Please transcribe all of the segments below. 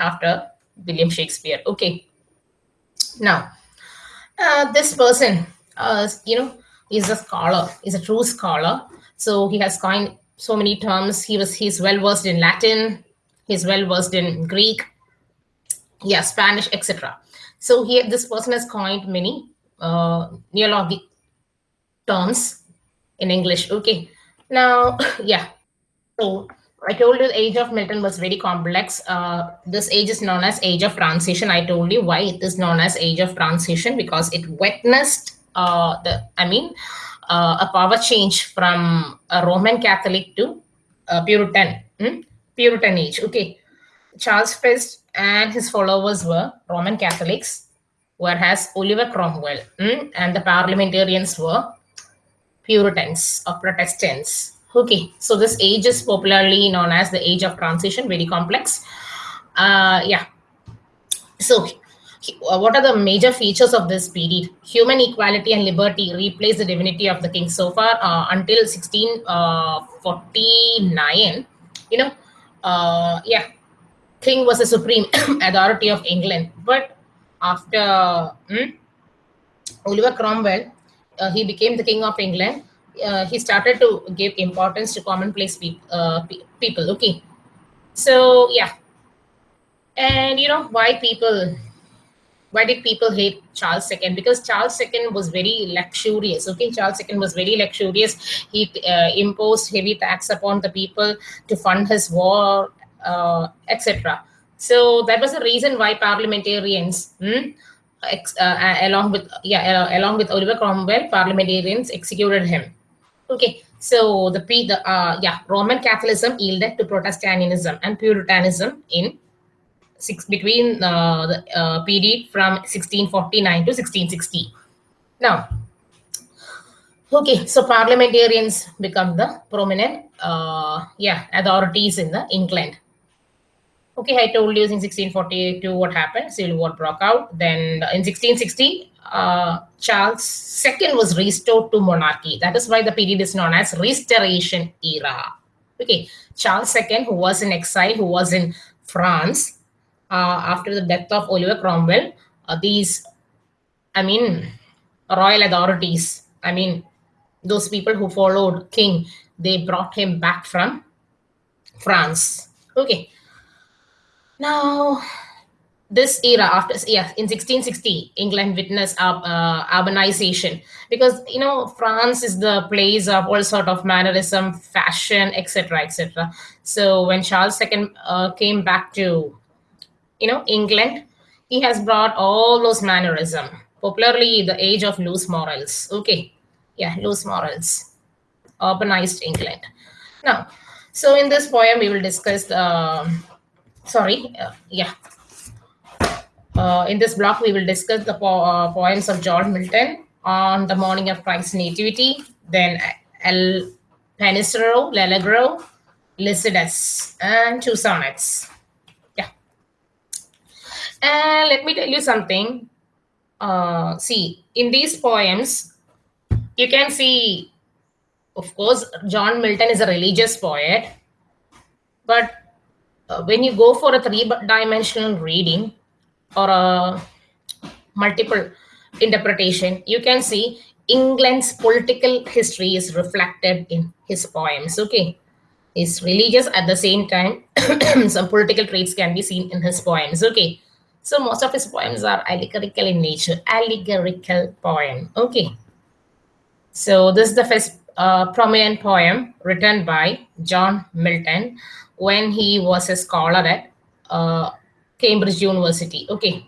after William Shakespeare. Okay. Now, uh, this person, uh, you know, is a scholar, is a true scholar. So he has coined so many terms. He was he's well versed in Latin. He's well versed in Greek, yeah, Spanish, etc. So here, this person has coined many uh, neologic terms in English. Okay. Now, yeah. So I told you the age of Milton was very complex. Uh, this age is known as age of transition. I told you why it is known as age of transition because it witnessed uh, the, I mean, uh, a power change from a Roman Catholic to Puritan, hmm? Puritan age. Okay. Charles First and his followers were Roman Catholics, whereas Oliver Cromwell hmm? and the parliamentarians were Puritans or Protestants. Okay, so this age is popularly known as the age of transition, very complex. Uh, yeah. So uh, what are the major features of this period? Human equality and liberty replace the divinity of the king. So far, uh, until 1649, you know, uh, yeah, king was the supreme authority of England. But after hmm, Oliver Cromwell, uh, he became the king of England. Uh, he started to give importance to commonplace pe uh, pe people. Okay, so yeah, and you know why people why did people hate Charles II? Because Charles II was very luxurious. Okay, Charles II was very luxurious. He uh, imposed heavy tax upon the people to fund his war, uh, etc. So that was the reason why parliamentarians, hmm, uh, along with yeah, along with Oliver Cromwell, parliamentarians executed him. Okay, so the the uh, yeah Roman Catholicism yielded to Protestantism and Puritanism in six between uh, the uh, period from 1649 to 1660. Now, okay, so parliamentarians become the prominent, uh, yeah, authorities in the England. Okay, I told you in 1642 what happened. Civil War broke out. Then in 1660, uh, Charles II was restored to monarchy. That is why the period is known as Restoration era. Okay, Charles II, who was in exile, who was in France, uh, after the death of Oliver Cromwell, uh, these, I mean, royal authorities, I mean, those people who followed King, they brought him back from France. Okay. Now, this era after yeah in 1660 england witnessed uh, urbanization because you know france is the place of all sort of mannerism fashion etc etc so when charles ii uh, came back to you know, England, he has brought all those mannerism, popularly the age of loose morals. Okay, yeah, loose morals, urbanized England. Now, so in this poem, we will discuss, uh, sorry, yeah. Uh, in this block, we will discuss the po uh, poems of John Milton on the morning of Christ's nativity, then Il Penseroso, L'Allegro, Lycidas, and two sonnets. Yeah. And let me tell you something. Uh, see, in these poems, you can see, of course, John Milton is a religious poet. But uh, when you go for a three-dimensional reading or a multiple interpretation, you can see England's political history is reflected in his poems. Okay, he's religious at the same time. some political traits can be seen in his poems. Okay, so most of his poems are allegorical in nature, allegorical poem. Okay. So this is the first uh, prominent poem written by John Milton when he was a scholar at uh, Cambridge University. Okay.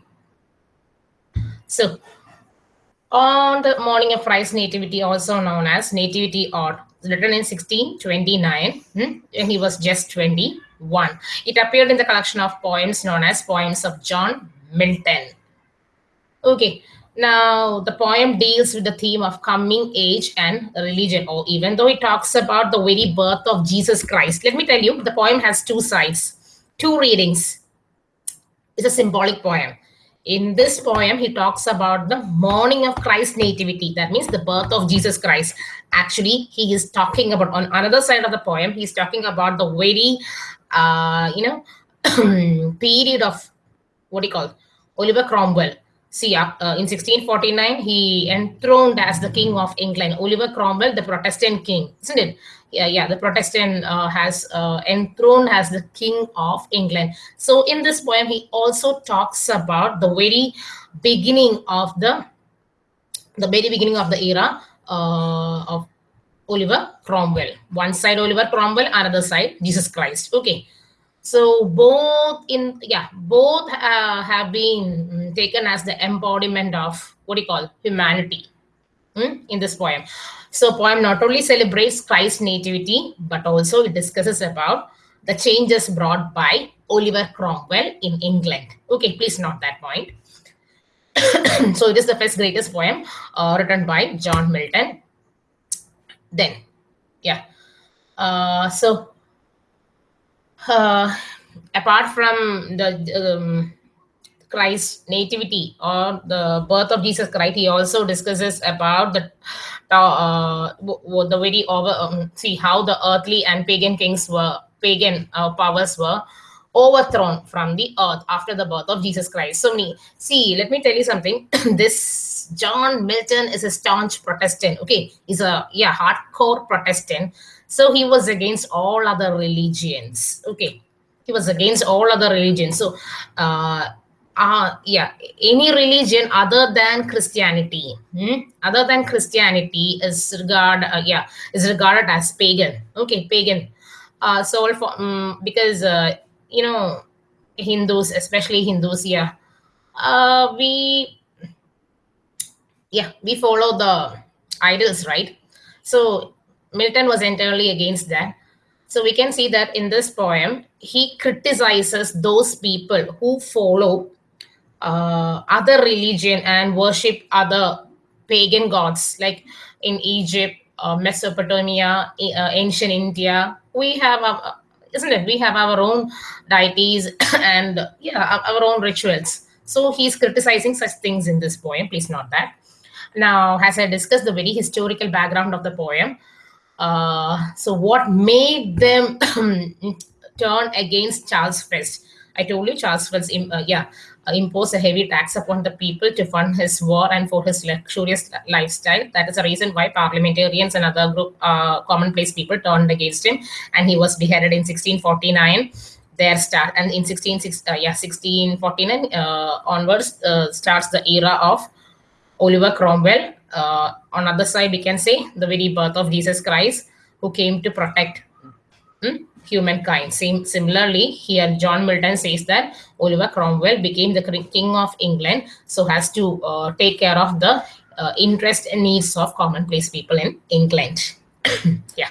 So on the morning of Christ's nativity, also known as Nativity Ode, written in 1629, hmm, and he was just 21. It appeared in the collection of poems known as Poems of John Milton. Okay, now the poem deals with the theme of coming age and religion, or even though it talks about the very birth of Jesus Christ. Let me tell you, the poem has two sides, two readings. It's a symbolic poem. In this poem, he talks about the morning of Christ's nativity. That means the birth of Jesus Christ. Actually, he is talking about, on another side of the poem, he's talking about the very uh, you know, period of what do you call Oliver Cromwell. See, uh, in 1649, he enthroned as the king of England. Oliver Cromwell, the Protestant king, isn't it? Yeah, yeah. The Protestant uh, has uh, enthroned as the king of England. So, in this poem, he also talks about the very beginning of the the very beginning of the era uh, of Oliver Cromwell. One side Oliver Cromwell, another side Jesus Christ. Okay. So both in yeah both uh, have been mm, taken as the embodiment of what do you call humanity hmm, in this poem. So poem not only celebrates Christ's nativity but also it discusses about the changes brought by Oliver Cromwell in England. Okay, please note that point. so it is the first greatest poem uh, written by John Milton. Then, yeah. Uh, so uh, apart from the um, Christ nativity or the birth of Jesus Christ, he also discusses about the uh, the very over um, see how the earthly and pagan kings were pagan uh, powers were overthrown from the earth after the birth of Jesus Christ. So me see, let me tell you something. this John Milton is a staunch Protestant. Okay, he's a yeah hardcore Protestant so he was against all other religions. Okay. He was against all other religions. So, uh, uh, yeah, any religion other than Christianity, hmm? other than Christianity is regard, uh, yeah, is regarded as pagan. Okay, pagan. Uh, so for, um, because uh, you know Hindus, especially Hindus, yeah, uh, we yeah we follow the idols, right? So Milton was entirely against that. So we can see that in this poem, he criticizes those people who follow uh, other religion and worship other pagan gods, like in Egypt, uh, Mesopotamia, uh, ancient India. We have, a, isn't it? We have our own deities and yeah, our own rituals. So he's criticizing such things in this poem. Please note that. Now, as I discussed the very historical background of the poem, uh, so what made them turn against Charles First? I told you Charles First, uh, yeah, uh, imposed a heavy tax upon the people to fund his war and for his luxurious lifestyle. That is the reason why parliamentarians and other group uh, commonplace people turned against him, and he was beheaded in 1649. There start and in 16, uh, yeah, 1649 uh, onwards starts the era of Oliver Cromwell, uh, on other side we can say the very birth of jesus christ who came to protect hmm, humankind. Same similarly here john milton says that oliver cromwell became the king of england so has to uh, take care of the uh, interest and needs of commonplace people in england. Yeah.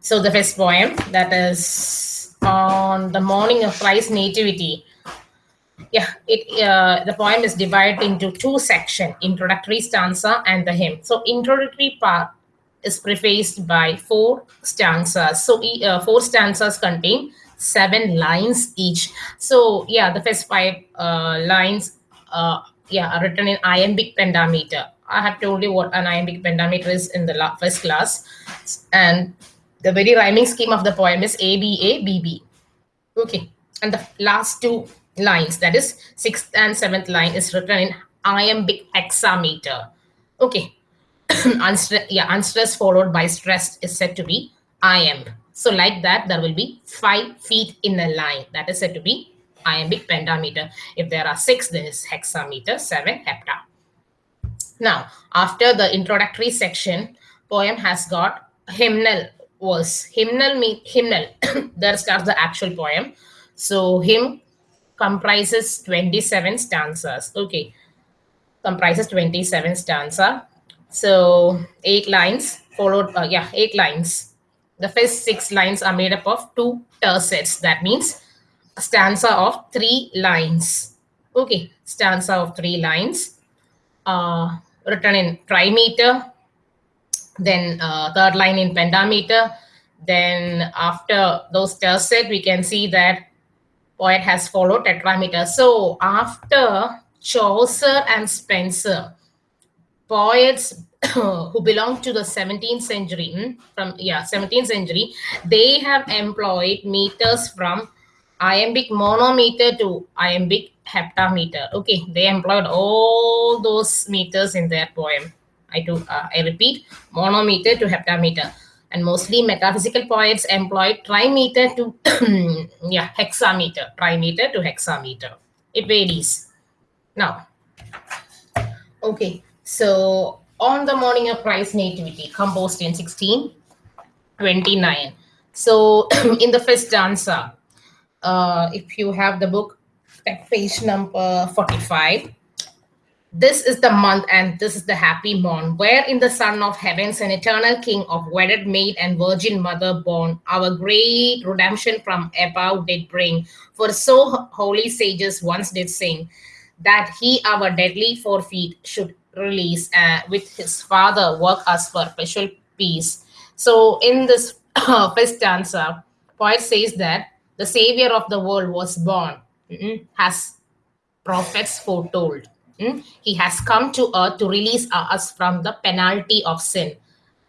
So the first poem that is on the morning of christ's nativity. Yeah, it uh, the poem is divided into two sections, introductory stanza and the hymn. So introductory part is prefaced by four stanzas. So uh, four stanzas contain seven lines each. So yeah, the first five uh, lines uh, yeah, are written in iambic pentameter. I have told you what an iambic pentameter is in the first class. And the very rhyming scheme of the poem is A, B, A, B, B. Okay. And the last two lines, that is sixth and seventh line is written in iambic hexameter. Okay. Unstre yeah, unstressed followed by stressed is said to be iamb. So like that, there will be five feet in a line. That is said to be iambic pentameter. If there are six, then is hexameter, seven hepta. Now, after the introductory section, poem has got hymnal verse. Hymnal mean hymnal. there starts the actual poem. So hymn comprises 27 stanzas. Okay, comprises 27 stanza. So eight lines followed, uh, yeah, eight lines. The first six lines are made up of two tercets. That means stanza of three lines. Okay, stanza of three lines. Uh, written in trimeter. Then uh, third line in pentameter. Then after those tercet, we can see that poet has followed tetrameter. So after Chaucer and Spenser, poets who belong to the 17th century, hmm, from yeah, 17th century, they have employed meters from iambic monometer to iambic heptameter. Okay, they employed all those meters in their poem. I do. Uh, I repeat, monometer to heptameter, and mostly metaphysical poets employed trimeter to yeah hexameter, trimeter to hexameter. It varies. Now, okay, so on the morning of Christ's nativity, composed in 1629. So in the first stanza, uh, if you have the book, page number 45, this is the month and this is the happy morn, wherein the Son of Heavens an eternal King of wedded maid and virgin mother born, our great redemption from above did bring. For so holy sages once did sing, that he our deadly forfeit should release uh, with his father work us perpetual peace. So in this first stanza, poet says that the savior of the world was born, mm, has prophets foretold. Mm, he has come to earth to release us from the penalty of sin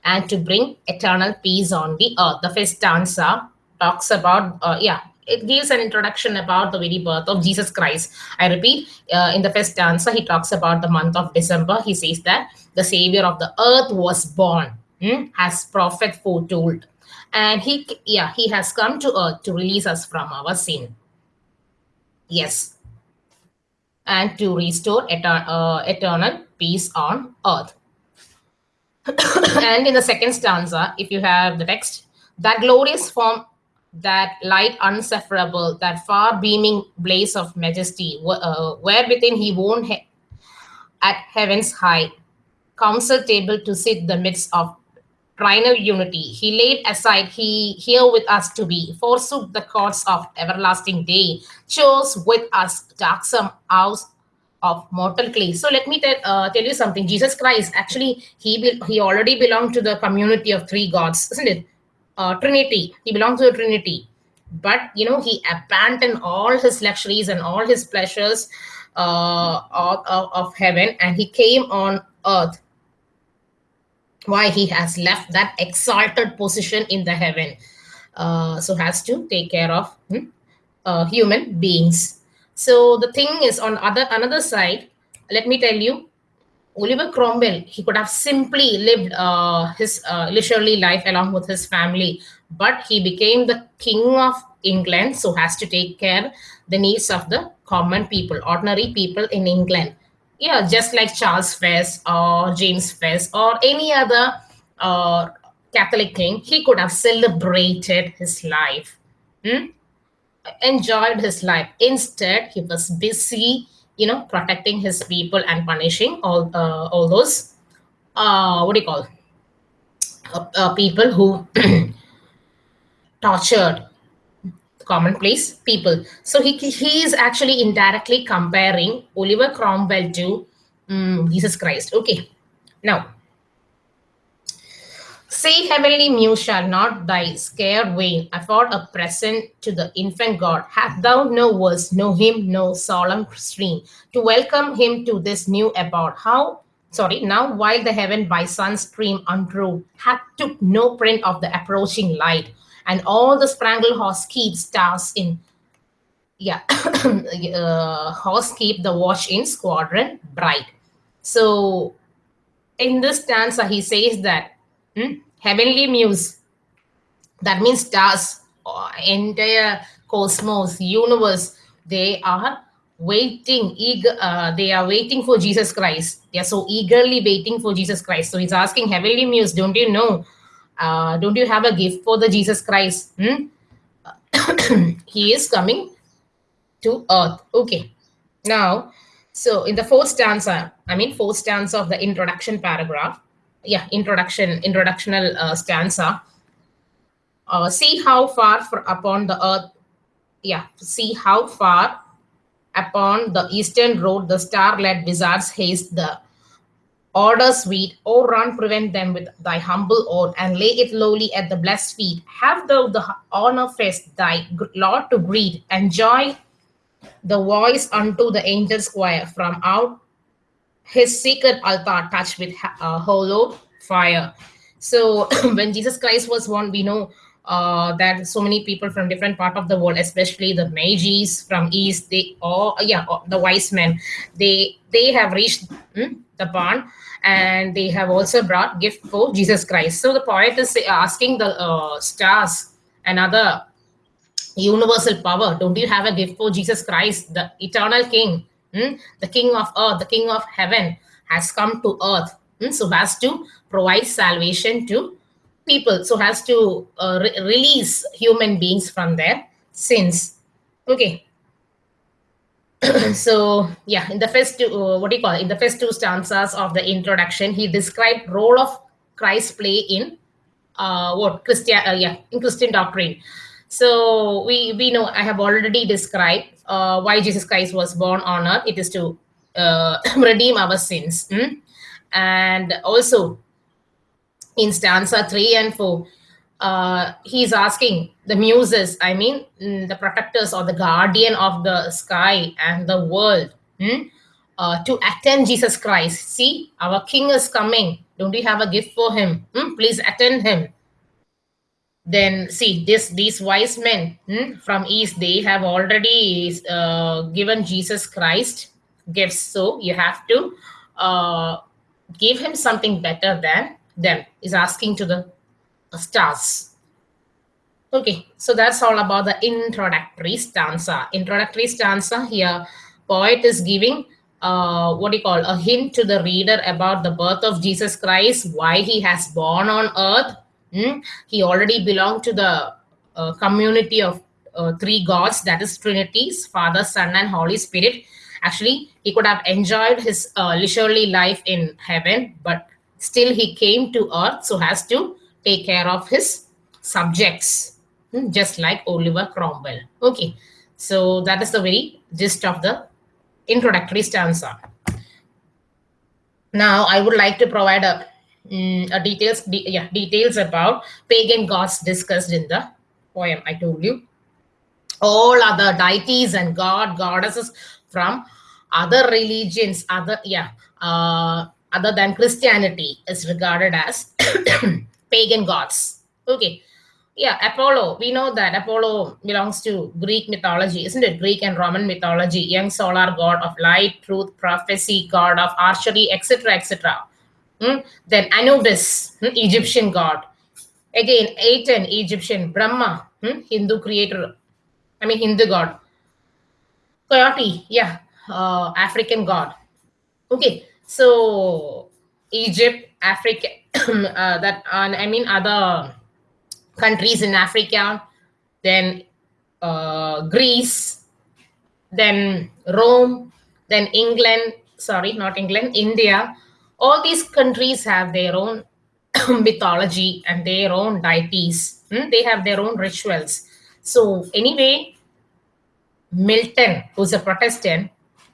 and to bring eternal peace on the earth. The first stanza talks about, uh, yeah, it gives an introduction about the very birth of Jesus Christ. I repeat, uh, in the first stanza, he talks about the month of December. He says that the Savior of the earth was born, hmm, as prophet foretold. And he, yeah, he has come to earth to release us from our sin. Yes. And to restore etern uh, eternal peace on earth. and in the second stanza, if you have the text, that glorious form that light unsufferable, that far beaming blaze of majesty, uh, where within he won he at heaven's high council table to sit the midst of trinal unity. He laid aside he here with us to be, forsook the courts of everlasting day, chose with us darksome house of mortal clay. So let me tell, uh, tell you something. Jesus Christ, actually, he he already belonged to the community of three gods, isn't it? Uh, Trinity. He belongs to the Trinity. But, you know, he abandoned all his luxuries and all his pleasures uh, of, of, heaven and he came on earth. Why he has left that exalted position in the heaven. Uh, so has to take care of hmm, uh, human beings. So the thing is on other another side, let me tell you, Oliver Cromwell, he could have simply lived uh, his uh, leisurely life along with his family, but he became the king of England, so has to take care the needs of the common people, ordinary people in England. Yeah, just like Charles Fess or James Fess or any other uh, Catholic king, he could have celebrated his life, hmm? enjoyed his life. Instead, he was busy you know protecting his people and punishing all uh, all those uh, what do you call uh, uh people who tortured commonplace people. So he he is actually indirectly comparing oliver cromwell to um, jesus christ. Okay. Now Say, heavenly muse, shall not thy scare vain afford a present to the infant God? Hath thou no words, no hymn, no solemn stream to welcome him to this new abode? How sorry, now while the heaven by sun stream untrue hath took no print of the approaching light, and all the sprangled horse keep stars in yeah, uh, horse keep the watch in squadron bright. So in this stanza, he says that Hmm? Heavenly muse. That means stars, uh, entire cosmos, universe. They are waiting, eager. Uh, they are waiting for Jesus Christ. They are so eagerly waiting for Jesus Christ. So he's asking Heavenly Muse, don't you know? Uh, don't you have a gift for the Jesus Christ? Hmm? he is coming to earth. Okay. Now, so in the fourth stanza, I mean fourth stanza of the introduction paragraph, yeah introduction introductional uh, stanza. Uh, see how far for, upon the earth. Yeah see how far upon the eastern road the star-led wizards haste the order sweet or run prevent them with thy humble oath and lay it lowly at the blessed feet. Have thou the honor fest thy lord to greet. Enjoy the voice unto the angel choir from out his sacred altar touched with uh, hollow fire. So when Jesus Christ was born, we know uh, that so many people from different part of the world, especially the Magi's from East, they all yeah the wise men, they they have reached hmm, the barn and they have also brought gift for Jesus Christ. So the poet is asking the uh, stars and other universal power, don't you have a gift for Jesus Christ, the eternal King, hmm? the King of earth, the King of heaven has come to earth, hmm? so has to provide salvation to people. So has to uh, re release human beings from their sins. Okay. So yeah in the first two uh, what do you call it? in the first two stanzas of the introduction he described role of christ play in uh, what? Christian uh, yeah in christian doctrine so we we know i have already described uh, why jesus christ was born on earth. It is to uh, redeem our sins mm? and also in stanza 3 and 4 uh, he's asking the muses i mean mm, the protectors or the guardian of the sky and the world hmm, uh, to attend jesus christ. See our king is coming. Don't we have a gift for him? Hmm? please attend him then see this these wise men hmm, from east they have already uh, given jesus christ gifts. So you have to uh, give him something better than them. Is asking to the stars. Okay so that's all about the introductory stanza. Introductory stanza here poet is giving uh, what do you call a hint to the reader about the birth of jesus christ why he has born on earth hmm? he already belonged to the uh, community of uh, three gods that is trinities father son and holy spirit actually he could have enjoyed his uh, leisurely life in heaven but Still, he came to earth so has to take care of his subjects, hmm, just like Oliver Cromwell. Okay, so that is the very gist of the introductory stanza. Now, I would like to provide a, um, a details, de yeah, details about pagan gods discussed in the poem. I told you all other deities and god goddesses from other religions, other yeah, uh, other than Christianity is regarded as pagan gods. Okay. Yeah, Apollo. We know that Apollo belongs to Greek mythology, isn't it? Greek and Roman mythology, young solar god of light, truth, prophecy, god of archery, etc., etc. Hmm? Then Anubis, hmm? Egyptian god. Again, Aten, Egyptian, Brahma, hmm? Hindu creator, I mean Hindu god. Coyote, yeah, uh, African god. Okay, so Egypt, Africa, uh, that uh, I mean other countries in Africa, then uh, Greece, then Rome, then England. Sorry, not England, India. All these countries have their own mythology and their own deities. Hmm? They have their own rituals. So anyway, Milton, who's a Protestant,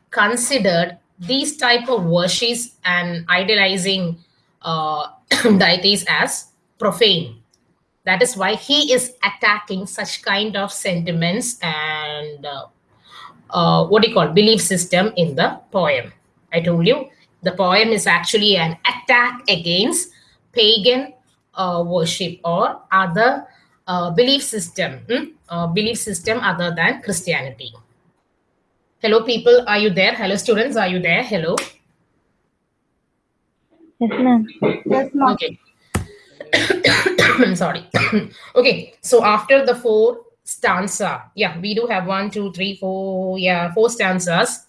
considered these type of worships and idolizing uh, deities as profane. That is why he is attacking such kind of sentiments and uh, uh, what do you call belief system in the poem. I told you the poem is actually an attack against pagan uh, worship or other uh, belief system, hmm? Uh, belief system other than Christianity. Hello, people. Are you there? Hello, students. Are you there? Hello. Yes, ma'am. Yes, ma'am. Okay. I'm sorry. okay. So after the four stanza, yeah, we do have one, two, three, four, yeah, four stanzas.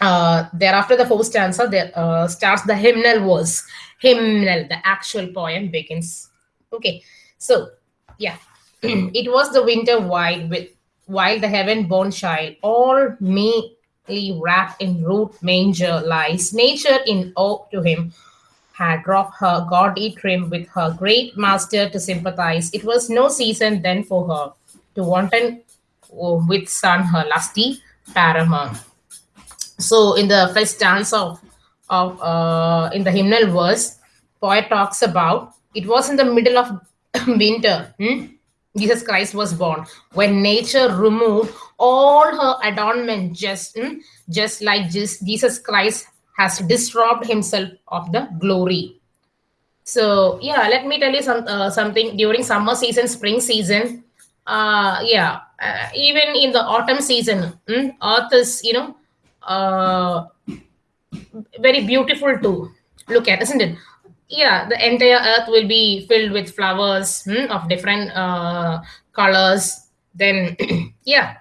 Uh, thereafter the four stanza, there uh, starts the hymnal verse. Hymnal, the actual poem begins. Okay. So yeah, it was the winter wide with while the heaven-born child, all meekly wrapped in root manger lies, nature in awe to him had dropped her gaudy trim with her great master to sympathize. It was no season then for her to wanton with sun her lusty paramour. So in the first stanza of, of uh, in the hymnal verse, poet talks about it was in the middle of winter. Hmm? Jesus Christ was born. When nature removed all her adornment, just, mm, just like Jesus Christ has disrobed himself of the glory. So yeah, let me tell you some uh, something during summer season, spring season. Uh, yeah, uh, even in the autumn season, mm, Earth is you know uh, very beautiful to look at, isn't it? Yeah, the entire Earth will be filled with flowers mm, of different uh, colors. Then yeah,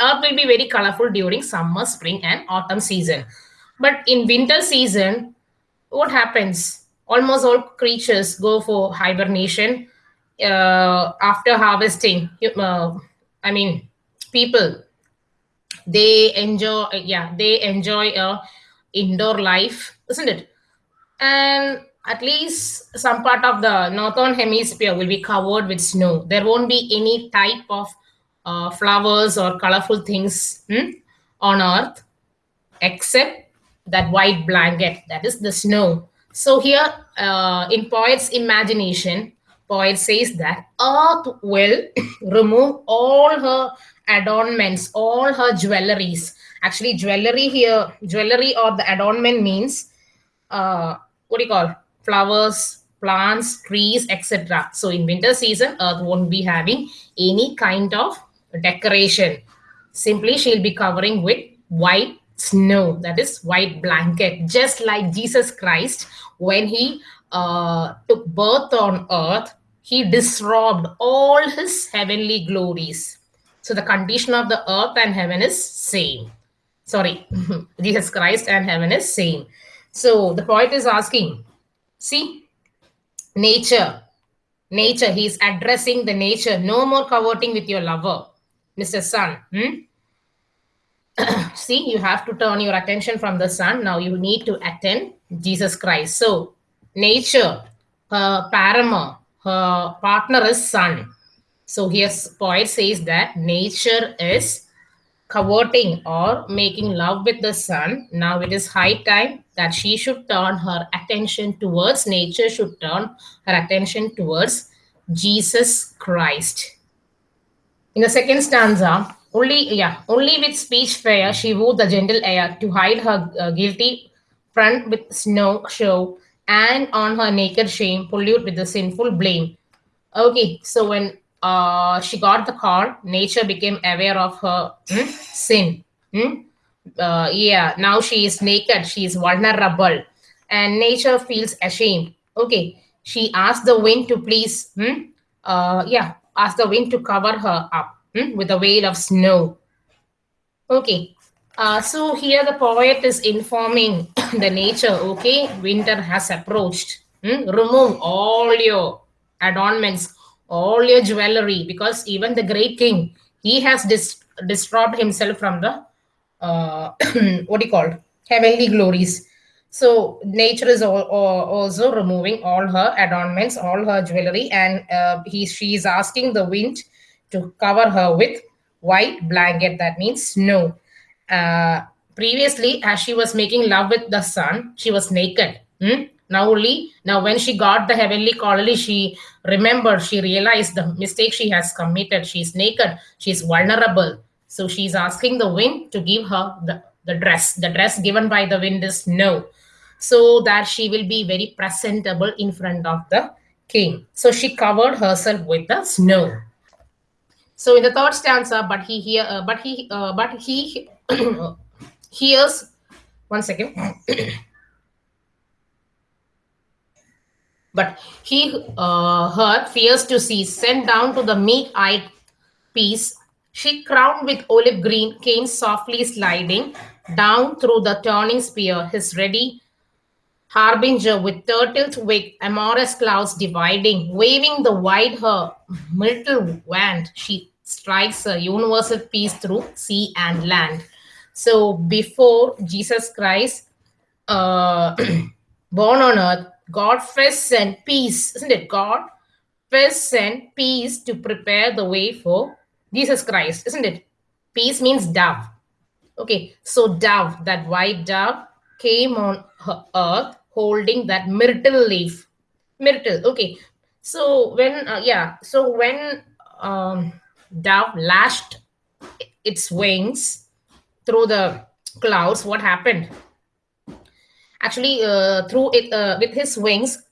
Earth will be very colorful during summer, spring, and autumn season. But in winter season, what happens? Almost all creatures go for hibernation uh, after harvesting. Uh, I mean, people they enjoy. Yeah, they enjoy a indoor life, isn't it? And at least some part of the northern hemisphere will be covered with snow. There won't be any type of uh, flowers or colorful things hmm, on earth except that white blanket that is the snow so here uh, in poet's imagination poet says that earth will remove all her adornments all her jewelries. Actually jewelry here jewelry or the adornment means uh, what do you call? Flowers plants trees etc so in winter season earth won't be having any kind of decoration. Simply she'll be covering with white snow that is white blanket. Just like jesus christ when he uh, took birth on earth he disrobed all his heavenly glories so the condition of the earth and heaven is same. Sorry jesus christ and heaven is same. So the poet is asking see nature nature he's addressing the nature. No more coveting with your lover mr sun. Hmm? see you have to turn your attention from the sun. Now you need to attend jesus christ. So nature her paramour her partner is sun so here poet says that nature is coveting or making love with the sun now it is high time that she should turn her attention towards nature should turn her attention towards jesus christ in the second stanza only, yeah, only with speech fair she wooed the gentle air to hide her uh, guilty front with snow show, and on her naked shame pollute with the sinful blame. Okay, so when uh, she got the call, nature became aware of her hmm, sin. Hmm? Uh, yeah, now she is naked, she is vulnerable, and nature feels ashamed. Okay, she asked the wind to please, hmm? uh, yeah, asked the wind to cover her up hmm, with a veil of snow. Okay, uh, so here the poet is informing the nature, okay, winter has approached. Hmm? Remove all your adornments, all your jewelry, because even the great king, he has dis distraught himself from the, uh, what do you call, heavenly glories. So nature is all, all, also removing all her adornments, all her jewelry, and uh, he she is asking the wind to cover her with white blanket that means snow uh, previously as she was making love with the sun she was naked hmm? Now only now when she got the heavenly colony she remembered she realized the mistake she has committed. She's naked she's vulnerable. So she's asking the wind to give her the, the dress. The dress given by the wind is snow so that she will be very presentable in front of the king. So she covered herself with the snow. So in the third stanza, but he hear, uh, but he, uh, but he hears. One second. but he uh, heard fears to see sent down to the meek-eyed peace. She crowned with olive green came softly sliding down through the turning spear. His ready harbinger with turtle's wig, amorous clouds dividing, waving the wide her myrtle wand. She strikes a universal peace through sea and land. So before Jesus Christ uh, born on earth, God first sent peace, isn't it? God first sent peace to prepare the way for Jesus Christ, isn't it? Peace means dove. Okay, so dove, that white dove, came on earth holding that myrtle leaf. Myrtle, okay. So when, uh, yeah, so when um, dove lashed its wings through the clouds, what happened? Actually, uh, through it uh, with his wings,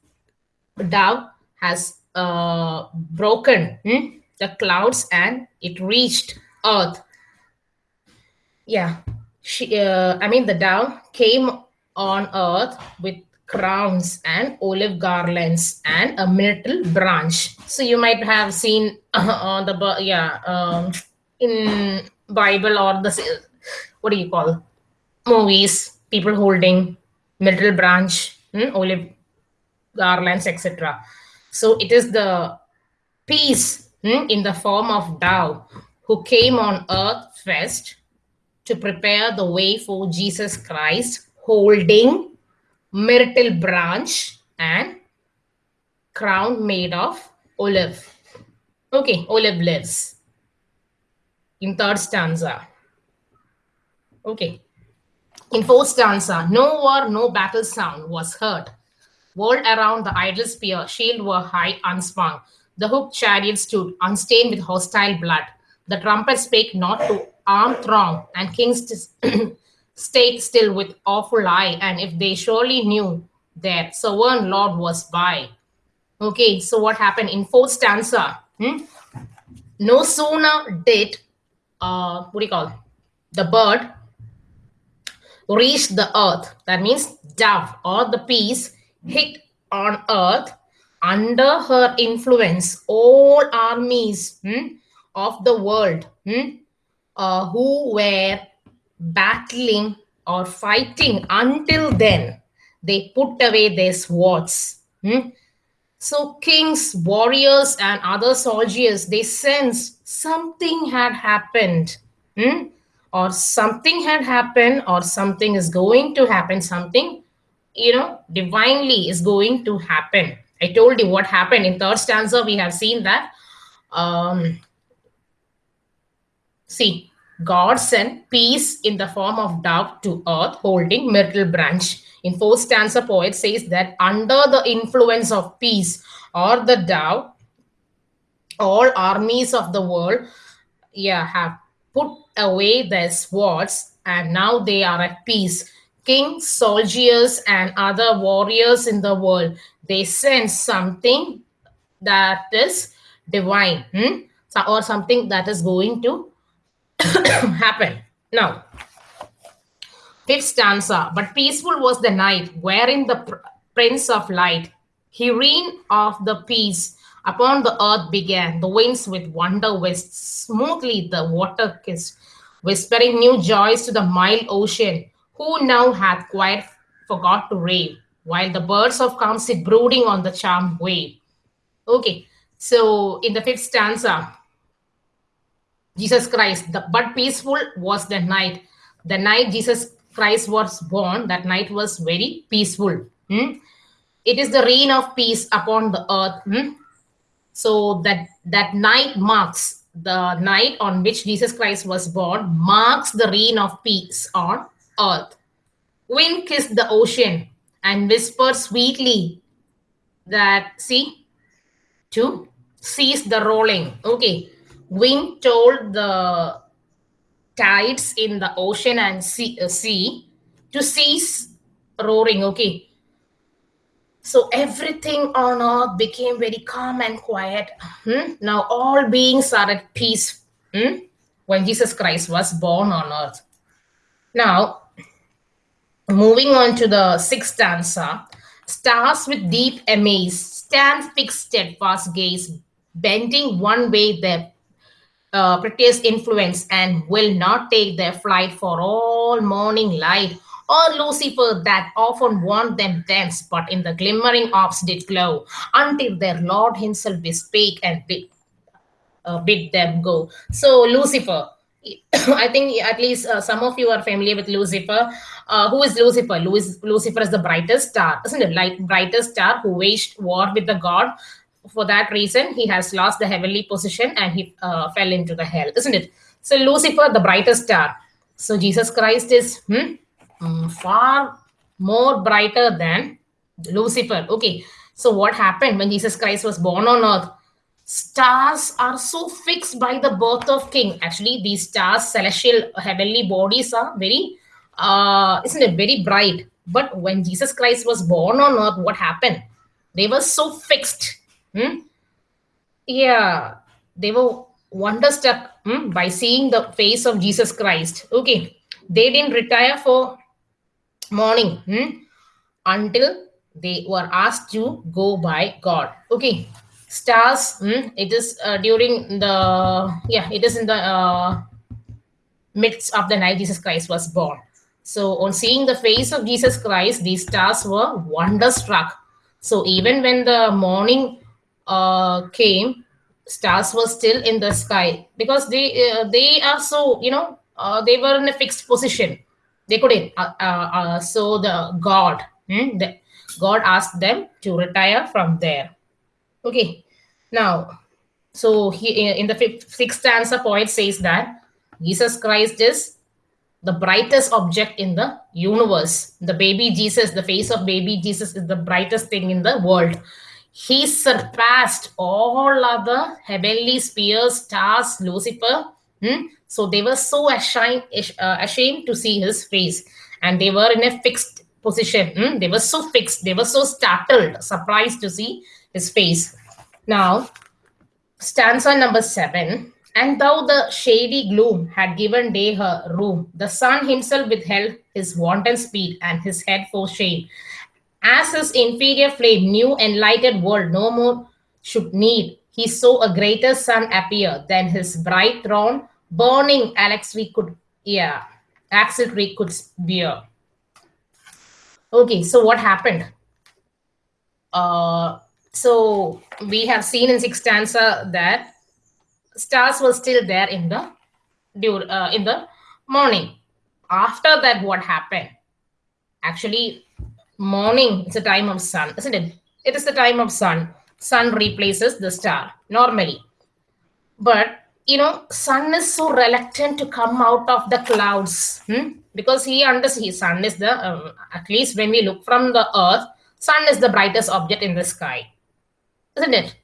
dove has uh, broken hmm, the clouds and it reached earth. Yeah, she. Uh, I mean, the dove came on earth with crowns and olive garlands and a myrtle branch. So you might have seen on the yeah um, in Bible or the what do you call movies people holding myrtle branch, hmm, olive garlands, etc. So it is the peace hmm, in the form of dove who came on earth first to prepare the way for Jesus Christ, holding myrtle branch and crown made of olive. Okay, olive leaves. In third stanza. Okay. In fourth stanza, no war, no battle sound was heard. World around the idle spear, shield were high unswung. The hooked chariot stood, unstained with hostile blood. The trumpet spake not to arm throng, and kings stayed still with awful eye. And if they surely knew their sovereign Lord was by. Okay, so what happened in fourth stanza? Hmm? No sooner did uh, what do you call the bird reach the earth. That means dove or the peace hit on earth under her influence. All armies hmm, of the world hmm, uh, who were battling or fighting until then, they put away their swords. Hmm? So kings, warriors, and other soldiers, they sensed something had happened. Hmm? Or something had happened or something is going to happen something you know divinely is going to happen. I told you what happened. In third stanza we have seen that um see god sent peace in the form of dove to earth holding myrtle branch. In fourth stanza poet says that under the influence of peace or the dove all armies of the world yeah have put away their swords, and now they are at peace. Kings, soldiers, and other warriors in the world, they sense something that is divine, hmm? or something that is going to happen. Now, fifth stanza, but peaceful was the night, wherein the pr Prince of Light, he reigned of the peace upon the earth began. The winds with wonder whisked smoothly the water kissed whispering new joys to the mild ocean, who now hath quite forgot to rave, while the birds of calm sit brooding on the charmed wave. Okay, so in the fifth stanza, Jesus Christ, the but peaceful was the night. The night Jesus Christ was born, that night was very peaceful. Hmm? It is the reign of peace upon the earth. Hmm? So that that night marks the night on which Jesus Christ was born marks the reign of peace on earth. Wind kissed the ocean and whispered sweetly that, see, to cease the rolling. Okay. Wind told the tides in the ocean and sea, uh, sea to cease roaring. Okay. So everything on earth became very calm and quiet. Hmm? Now all beings are at peace hmm? when Jesus Christ was born on earth. Now, moving on to the sixth stanza, stars with deep amaze stand fixed steadfast gaze, bending one way their uh, prettiest influence and will not take their flight for all morning light or Lucifer that often warned them thence, but in the glimmering orbs did glow, until their Lord himself bespake and bid, uh, bid them go. So Lucifer, I think at least uh, some of you are familiar with Lucifer. Uh, who is Lucifer? Louis, Lucifer is the brightest star, isn't it? Like brightest star who waged war with the god. For that reason, he has lost the heavenly position and he uh, fell into the hell, isn't it? So Lucifer, the brightest star. So Jesus Christ is hmm, um, far more brighter than Lucifer. Okay, so what happened when Jesus Christ was born on earth? Stars are so fixed by the birth of King. Actually, these stars, celestial heavenly bodies, are very, uh, isn't it, very bright. But when Jesus Christ was born on earth, what happened? They were so fixed. Hmm? Yeah, they were wonderstruck hmm, by seeing the face of Jesus Christ. Okay, they didn't retire for morning hmm, until they were asked to go by God. Okay, stars. Hmm, it is uh, during the yeah, it is in the uh, midst of the night Jesus Christ was born. So on seeing the face of Jesus Christ, these stars were wonderstruck. So even when the morning uh, came, stars were still in the sky because they uh, they are so you know uh, they were in a fixed position. They couldn't. Uh, uh, uh, so the God, hmm, the, God asked them to retire from there. Okay. Now, so he in the fifth, sixth stanza, poet says that Jesus Christ is the brightest object in the universe. The baby Jesus, the face of baby Jesus is the brightest thing in the world. He surpassed all other heavenly spheres, stars, Lucifer. Hmm? So they were so ashamed, uh, ashamed to see his face. And they were in a fixed position. Hmm? They were so fixed. They were so startled, surprised to see his face. Now, stanza number seven and though the shady gloom had given day her room, the sun himself withheld his wanton speed and his head for shame. As his inferior flame, new enlightened world no more should need, he saw a greater sun appear than his bright throne, burning Alex we could, yeah, Axel we could bear. Okay, so what happened? Uh, so we have seen in sixth stanza that stars were still there in the uh, in the morning. After that, what happened? Actually, morning is a time of sun, isn't it? It is the time of sun. Sun replaces the star normally. But you know, sun is so reluctant to come out of the clouds hmm? because he understands sun is the um, at least when we look from the earth, sun is the brightest object in the sky, isn't it?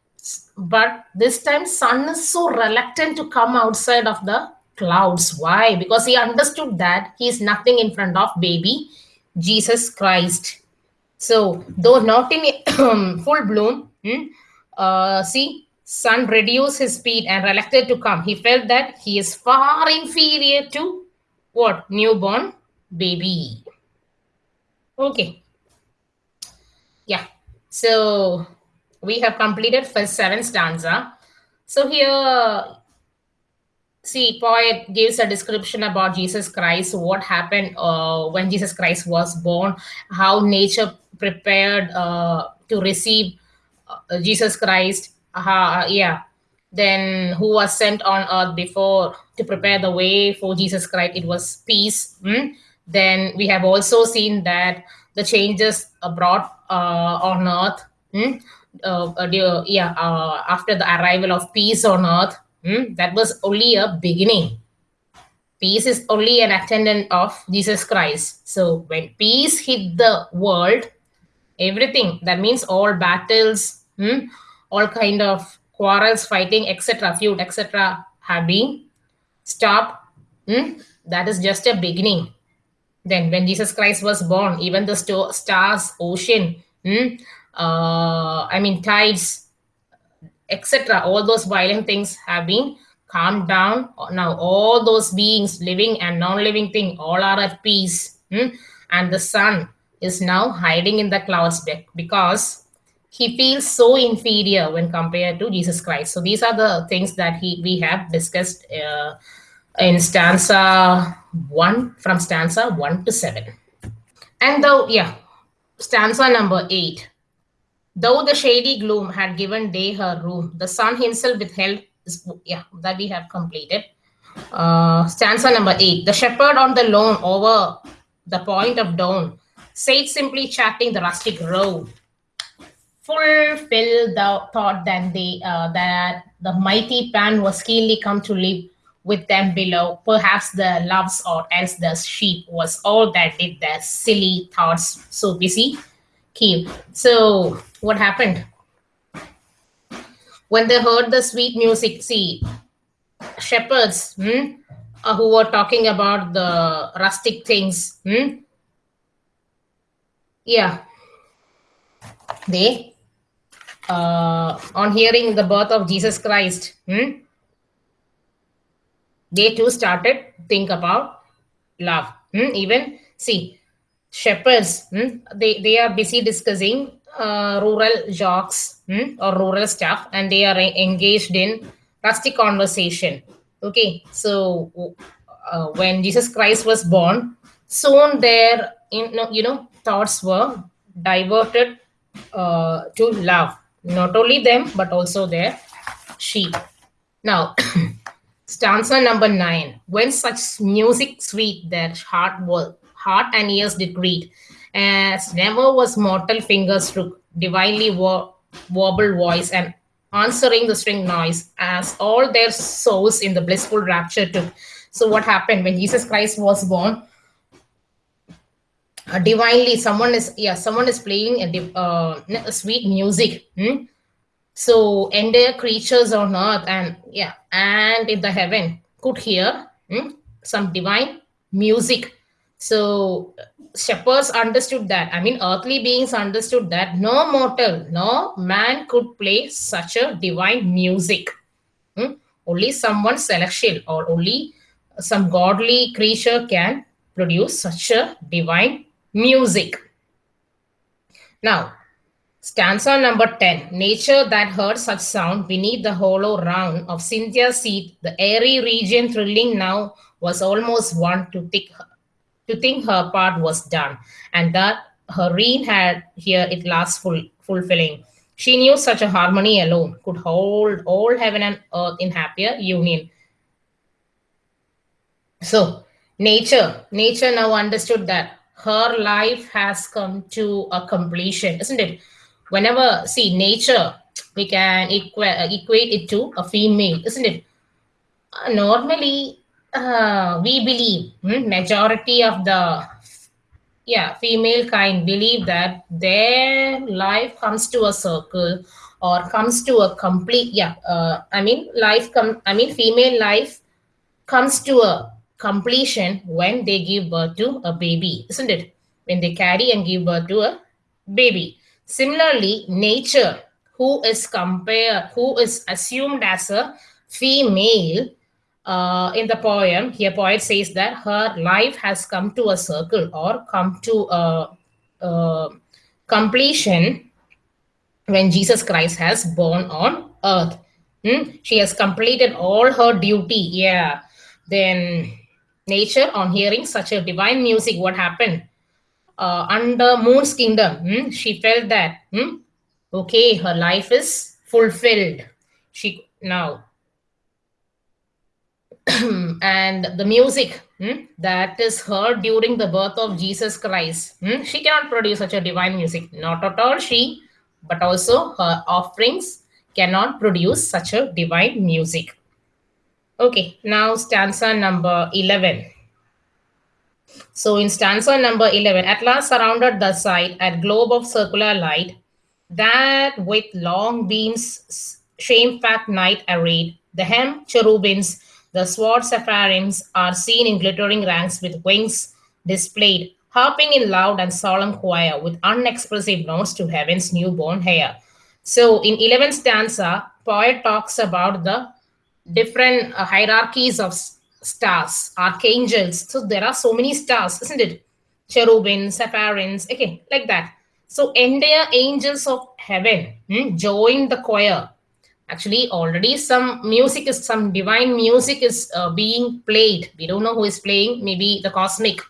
but this time sun is so reluctant to come outside of the clouds why because he understood that he is nothing in front of baby jesus christ so though not in full bloom hmm, uh, see sun reduced his speed and reluctant to come. He felt that he is far inferior to what? Newborn baby. Okay. Yeah. So we have completed first seven stanza. So here, see, poet gives a description about Jesus Christ, what happened uh, when Jesus Christ was born, how nature prepared uh, to receive uh, Jesus Christ. Uh, yeah, then who was sent on earth before to prepare the way for Jesus Christ? It was peace. Hmm? Then we have also seen that the changes brought uh, on earth. Hmm? uh, uh, yeah, uh, after the arrival of peace on earth, hmm, that was only a beginning. Peace is only an attendant of Jesus Christ. So when peace hit the world, everything that means all battles, hmm, all kind of quarrels, fighting, etc., feud, etc., have been stopped. Hmm, that is just a beginning. Then when Jesus Christ was born, even the stars, ocean, hmm, uh, I mean, tides, etc. All those violent things have been calmed down. Now, all those beings, living and non-living thing, all are at peace. Hmm? And the sun is now hiding in the clouds back because he feels so inferior when compared to Jesus Christ. So these are the things that he we have discussed uh, in stanza one from stanza one to seven. And though, yeah, stanza number eight. Though the shady gloom had given day her room, the sun himself withheld, yeah, that we have completed. Uh, stanza number eight. The shepherd on the lawn over the point of dawn sate simply chatting the rustic road. Fulfill the thought that they uh, that the mighty Pan was keenly come to live with them below. Perhaps the loves or else the sheep was all that did their silly thoughts so busy keep. So what happened? When they heard the sweet music, see, shepherds hmm, uh, who were talking about the rustic things, hmm, yeah, they uh, on hearing the birth of Jesus Christ, hmm, they too started think about love. Hmm? Even see, shepherds, hmm? they, they are busy discussing uh, rural jokes hmm? or rural stuff and they are engaged in rustic conversation. Okay, so uh, when Jesus Christ was born, soon their you know, you know thoughts were diverted uh, to love not only them but also their sheep. Now, stanza number nine. When such music sweet, their heart was heart and ears did greet, as never was mortal fingers strook, divinely wo- warble voice and answering the string noise, as all their souls in the blissful rapture took. So, what happened when Jesus Christ was born? Uh, divinely, someone is yeah, someone is playing a, uh, sweet music. Hmm? So, entire creatures on earth and yeah, and in the heaven could hear hmm, some divine music. So, shepherds understood that. I mean, earthly beings understood that no mortal, no man could play such a divine music. Hmm? Only someone celestial or only some godly creature can produce such a divine music. Now, stanza number 10. Nature that heard such sound beneath the hollow round of Cynthia's seat, the airy region thrilling now was almost one to think, to think her part was done, and that her reign had here it last full, fulfilling. She knew such a harmony alone could hold all heaven and earth in happier union. So, nature, nature now understood that her life has come to a completion, isn't it? Whenever, see, nature, we can equa- equate it to a female, isn't it? Uh, normally, uh, we believe, hmm, majority of the yeah female kind believe that their life comes to a circle or comes to a complete yeah uh, i mean life come i mean female life comes to a completion when they give birth to a baby isn't it when they carry and give birth to a baby similarly nature who is compared who is assumed as a female uh, in the poem, here poet says that her life has come to a circle or come to a, a completion when Jesus Christ has born on earth. Hmm? She has completed all her duty. Yeah. Then nature, on hearing such a divine music, what happened? Uh, under Moon's kingdom, hmm? she felt that hmm? okay, her life is fulfilled. She now and the music hmm, that is heard during the birth of Jesus Christ. Hmm, she cannot produce such a divine music. Not at all she, but also her offerings cannot produce such a divine music. Okay, now stanza number 11. So in stanza number 11, at last surrounded the site at globe of circular light, that with long beams shame-fat night arrayed, the hem cherubims the sword sapphires are seen in glittering ranks with wings displayed, harping in loud and solemn choir with unexpressive notes to heaven's newborn heir. So in 11 stanza, poet talks about the different uh, hierarchies of stars, archangels. So there are so many stars, isn't it? Cherubim, sapphires, okay, like that. So entire angels of heaven hmm, join the choir actually already some music is some divine music is uh, being played we don't know who is playing maybe the cosmic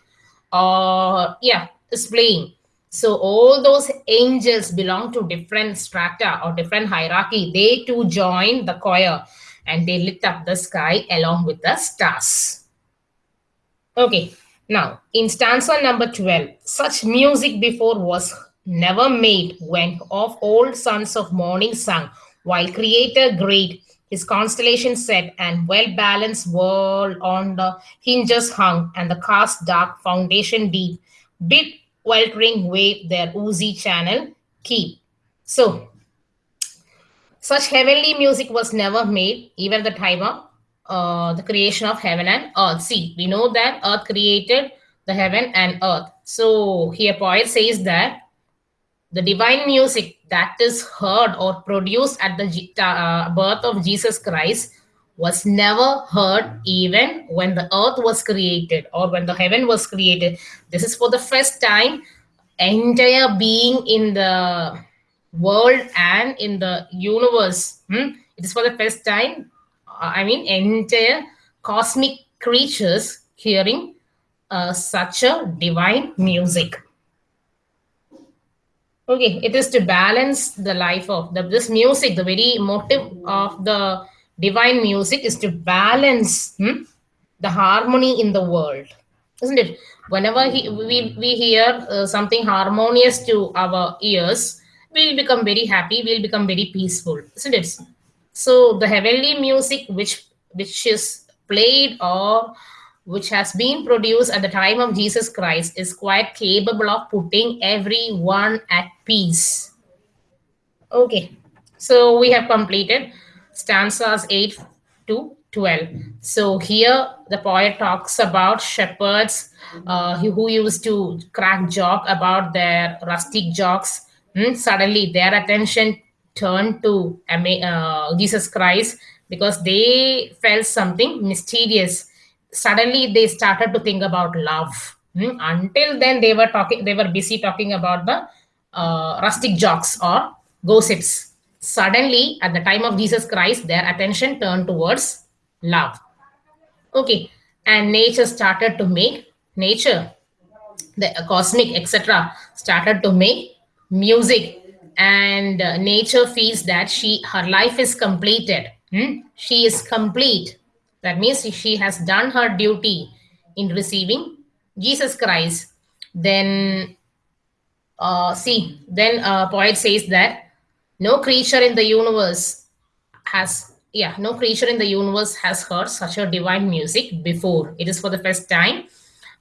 uh yeah is playing so all those angels belong to different strata or different hierarchy they too join the choir and they lit up the sky along with the stars. Okay now in stanza number 12 such music before was never made when of old sons of morning sung while creator great his constellation set and well-balanced world on the hinges hung and the cast dark foundation deep. Bid weltering wave their oozy channel keep. So such heavenly music was never made even the time of uh, the creation of heaven and earth see we know that earth created the heaven and earth so here poet says that the divine music that is heard or produced at the uh, birth of Jesus Christ was never heard even when the earth was created or when the heaven was created. This is for the first time entire being in the world and in the universe. Hmm? It is for the first time, uh, I mean, entire cosmic creatures hearing uh, such a divine music okay it is to balance the life of the, this music the very motive of the divine music is to balance hmm, the harmony in the world isn't it whenever he, we, we hear uh, something harmonious to our ears we'll become very happy we'll become very peaceful isn't it so the heavenly music which which is played or which has been produced at the time of Jesus Christ is quite capable of putting everyone at peace. Okay, so we have completed stanzas 8 to 12. So here the poet talks about shepherds uh, who used to crack joke about their rustic jokes. Hmm, suddenly their attention turned to uh, Jesus Christ because they felt something mysterious. Suddenly they started to think about love. Hmm? until then they were talking they were busy talking about the uh, rustic jokes or gossips. Suddenly at the time of jesus christ their attention turned towards love. Okay and nature started to make nature the cosmic etc started to make music and uh, nature feels that she her life is completed hmm? she is complete that means she has done her duty in receiving Jesus Christ. Then, uh, see, then uh, poet says that no creature in the universe has, yeah, no creature in the universe has heard such a divine music before. It is for the first time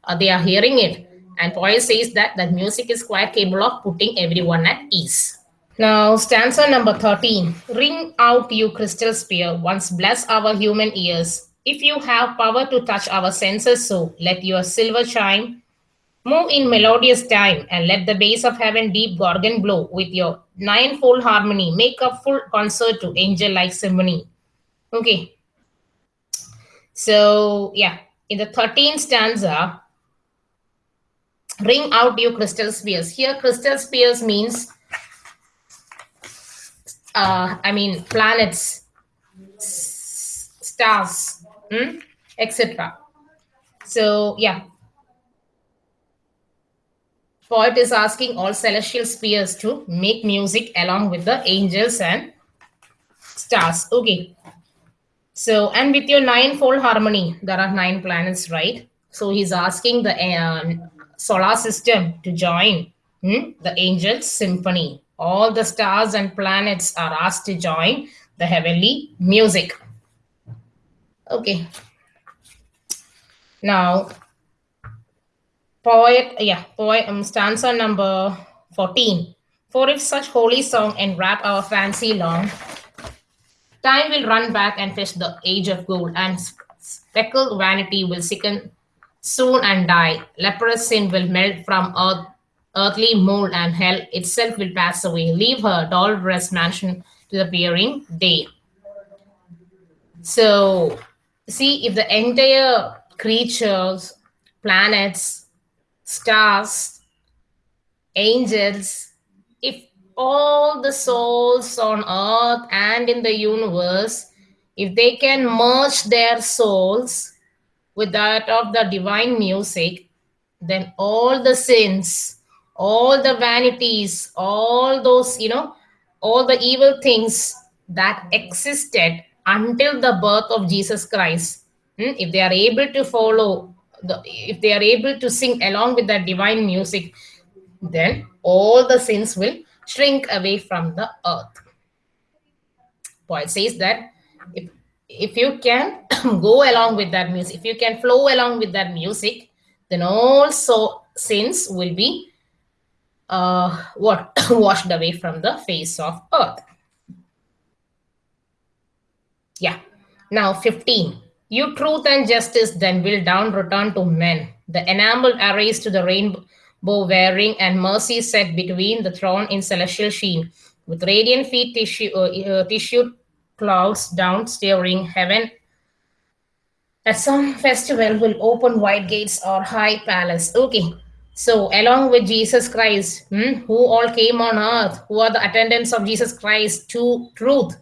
uh, they are hearing it. And poet says that that music is quite capable of putting everyone at ease. Now, stanza number 13. Ring out, you crystal sphere, once bless our human ears. If you have power to touch our senses so, let your silver chime move in melodious time and let the bass of heaven deep gorgon blow with your ninefold harmony. Make a full concert to angel-like symphony. Okay. So, yeah, in the 13th stanza, ring out your crystal spheres. Here, crystal spheres means, uh, I mean, planets, stars, hmm? etc. So yeah, poet is asking all celestial spheres to make music along with the angels and stars. Okay. So, and with your nine-fold harmony, there are nine planets, right? So he's asking the uh, solar system to join hmm, the angels symphony. All the stars and planets are asked to join the heavenly music. Okay. Now, poet, yeah, poet, um, stanza number 14. For if such holy song enwrap our fancy long, time will run back and fetch the age of gold, and speckled vanity will sicken soon and die. Leprous sin will melt from earth, earthly mold, and hell itself will pass away. Leave her doll dress mansion to the peering day. So, see if the entire creatures, planets, stars, angels, if all the souls on earth and in the universe, if they can merge their souls with that of the divine music, then all the sins, all the vanities, all those, you know, all the evil things that existed until the birth of Jesus Christ Hmm? if they are able to follow the if they are able to sing along with that divine music then all the sins will shrink away from the earth Paul says that if if you can go along with that music if you can flow along with that music then also sins will be uh what washed away from the face of earth. Yeah. Now 15 you truth and justice then will down return to men. The enameled arrays to the rainbow wearing, and mercy set between the throne in celestial sheen, with radiant feet tissue, uh, uh, clouds down steering heaven. At some festival will open wide gates or high palace. Okay. So along with Jesus Christ, hmm, who all came on earth, who are the attendants of Jesus Christ, to truth,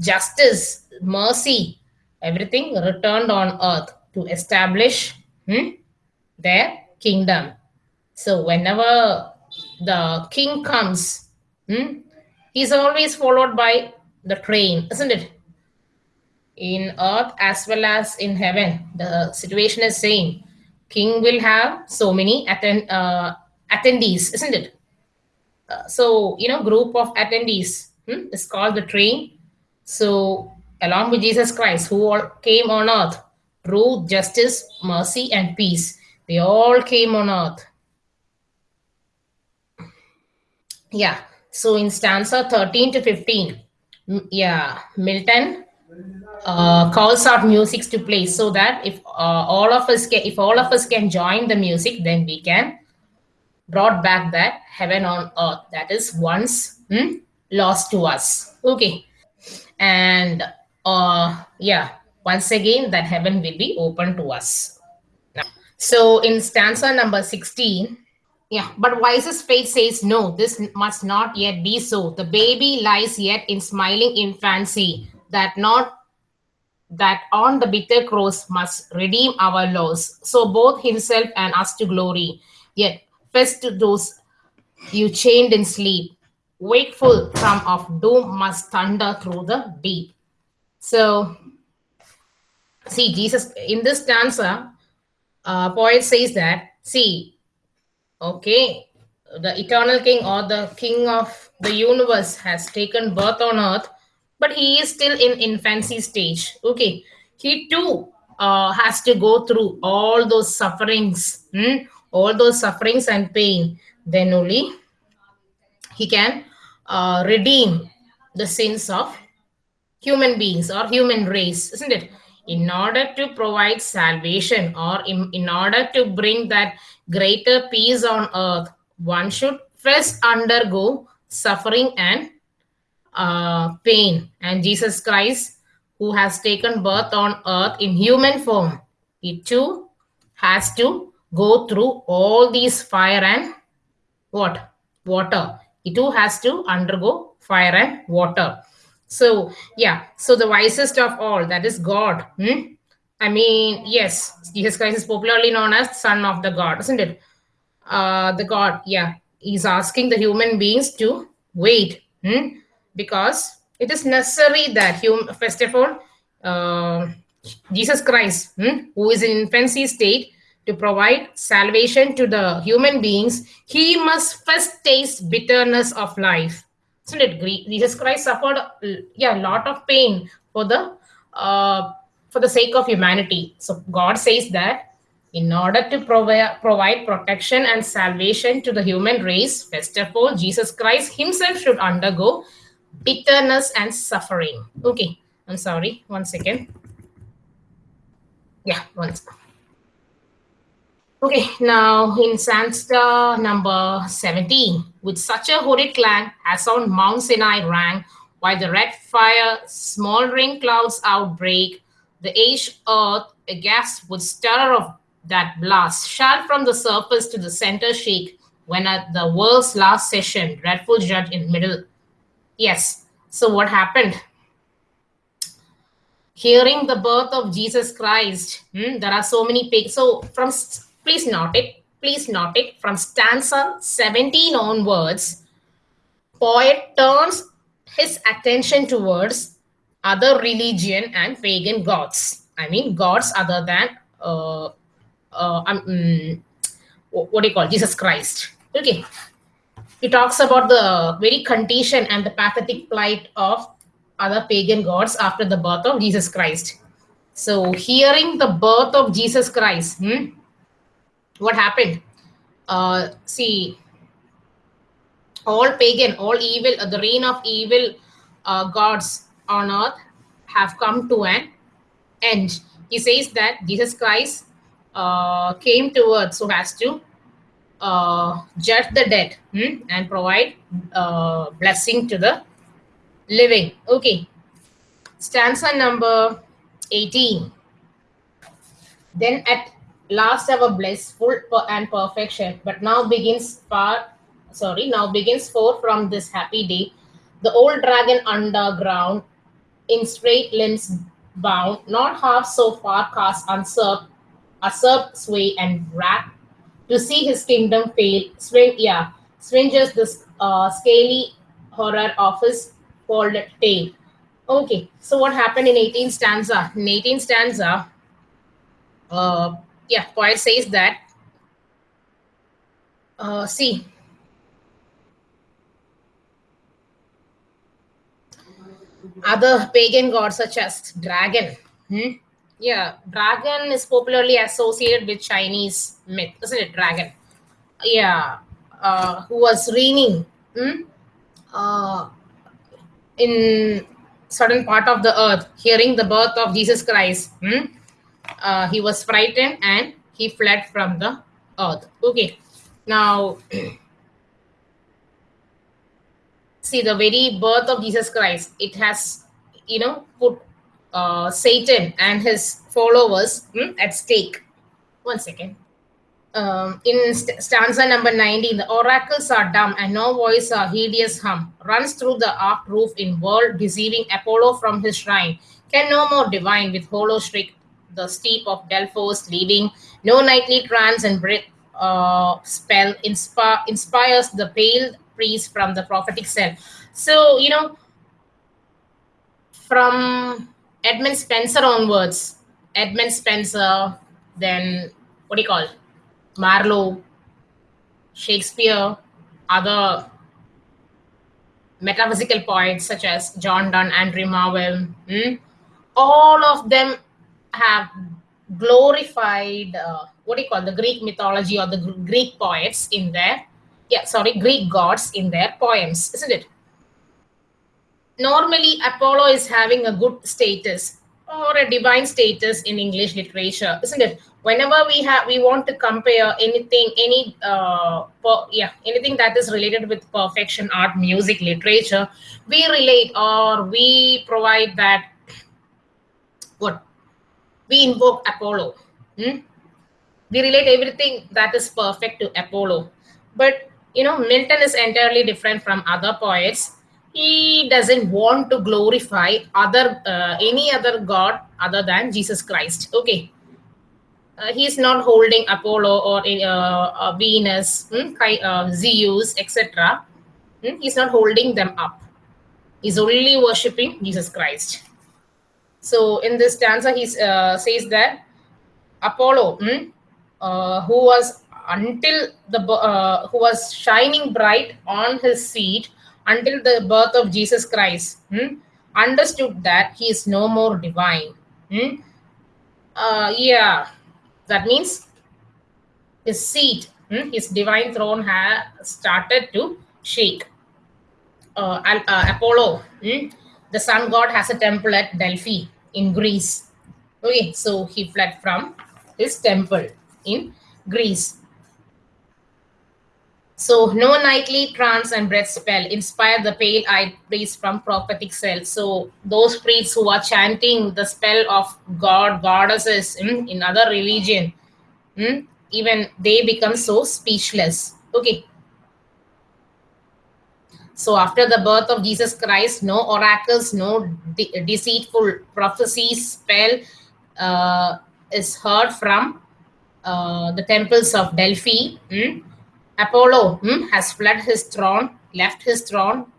justice, mercy, everything returned on earth to establish hmm, their kingdom. So whenever the king comes, hmm, he's always followed by the train, isn't it? In earth as well as in heaven, the situation is same. King will have so many attend uh, attendees, isn't it? Uh, so you know, group of attendees hmm, is called the train. So along with Jesus Christ, who all came on earth, truth, justice, mercy, and peace, they all came on earth. Yeah. So in stanza 13 to 15, yeah, Milton uh, calls out music to play so that if uh, all of us can, if all of us can join the music, then we can brought back that heaven on earth that is once hmm, lost to us. Okay, and uh, yeah, once again that heaven will be open to us. So in stanza number 16, yeah, but wisest fate says no, this must not yet be so. The baby lies yet in smiling infancy, that not that on the bitter cross must redeem our loss. So both himself and us to glory. Yet first to those you chained in sleep, wakeful from of doom must thunder through the deep. So see, Jesus in this stanza, uh, poet says that, see, Okay, the eternal king or the king of the universe has taken birth on earth, but he is still in infancy stage. Okay, he too uh, has to go through all those sufferings, hmm? all those sufferings and pain. Then only he can uh, redeem the sins of human beings or human race, isn't it? In order to provide salvation or in, in order to bring that greater peace on earth, one should first undergo suffering and uh, pain. And Jesus Christ, who has taken birth on earth in human form, he too has to go through all these fire and what? Water. He too has to undergo fire and water. So, yeah, so the wisest of all, that is God. Hmm? I mean, yes, Jesus Christ is popularly known as Son of the God, isn't it? Uh, the God, yeah, he's asking the human beings to wait hmm? because it is necessary that, hum- first of all, uh, Jesus Christ, hmm, who is in infancy state, to provide salvation to the human beings, he must first taste bitterness of life. Isn't it? Jesus Christ suffered, yeah, a lot of pain for the uh, for the sake of humanity. So God says that in order to provide, provide protection and salvation to the human race, first of all, Jesus Christ himself should undergo bitterness and suffering. Okay, I'm sorry, one second. Yeah, one second. Okay, now in Stanza number 17, with such a horrid clang as on Mount Sinai rang, while the red fire, smoldering clouds outbreak, the aged earth aghast would stir of that blast, shall from the surface to the center shake, when at the world's last session, dreadful judge in middle. Yes, so what happened? Hearing the birth of Jesus Christ, hmm, there are so many. So from please note it, please note it, from stanza 17 onwards, poet turns his attention towards other religion and pagan gods. I mean, gods other than uh, uh, um, what do you call Jesus Christ? Okay, he talks about the very condition and the pathetic plight of other pagan gods after the birth of Jesus Christ. So, hearing the birth of Jesus Christ, hmm, what happened? Uh, see, all pagan, all evil, uh, the reign of evil uh, gods on earth have come to an end. He says that Jesus Christ uh, came to earth so as to uh, judge the dead hmm, and provide uh, blessing to the living. Okay. Stanza number 18. Then at last ever bliss, full and perfection, but now begins far, sorry, now begins forth from this happy day. The old dragon underground, in straight limbs bound, not half so far cast usurp, usurp sway and wrath, to see his kingdom fail, swing, yeah, swinges the uh, scaly horror of his folded tail. Okay, so what happened in 18 stanza? In 18th stanza, uh, yeah, poet says that, uh, see, other pagan gods such as dragon. Hmm? Yeah, dragon is popularly associated with Chinese myth, isn't it? Dragon. Yeah, uh, who was reigning hmm? uh, in certain part of the earth, hearing the birth of Jesus Christ. Hmm? Uh, he was frightened and he fled from the earth. Okay, now see the very birth of Jesus Christ. It has, you know, put uh, Satan and his followers hmm, at stake. One second. Um, in st stanza number 19, the oracles are dumb and no voice a hideous hum runs through the arched roof in world deceiving Apollo from his shrine. Can no more divine with hollow shriek the steep of Delphos leaving no nightly trance and breath uh, spell inspire, inspires the pale priest from the prophetic cell. So, you know, from Edmund Spenser onwards, Edmund Spenser, then what do you call Marlowe, Shakespeare, other metaphysical poets such as John Donne, Andrew Marvell, hmm? all of them have glorified uh, what do you call the Greek mythology or the Greek poets in their yeah sorry Greek gods in their poems, isn't it? Normally, Apollo is having a good status or a divine status in English literature, isn't it? Whenever we have we want to compare anything, any uh, yeah, anything that is related with perfection, art, music, literature, we relate or we provide that what we invoke Apollo. Hmm? We relate everything that is perfect to Apollo. But you know, Milton is entirely different from other poets. He doesn't want to glorify other uh, any other god other than jesus christ. Okay. Uh, he's not holding apollo or uh, venus hmm, uh, zeus etc hmm, he's not holding them up. He's only worshiping jesus christ so in this stanza he uh, says that apollo hmm, uh, who was until the who was shining bright on his seat until the birth of Jesus Christ, hmm, understood that he is no more divine. Hmm? Uh, yeah, that means his seat, hmm, his divine throne had started to shake. Uh, uh, Apollo, hmm, the sun god, has a temple at Delphi in Greece. Okay, so he fled from his temple in Greece. So no nightly trance and breath spell inspire the pale-eyed priests from prophetic cells. So those priests who are chanting the spell of God, goddesses mm, in other religion, mm, even they become so speechless. Okay. So after the birth of Jesus Christ, no oracles, no de deceitful prophecies, spell uh, is heard from uh, the temples of Delphi. Mm, Apollo hmm, has fled his throne, left his throne.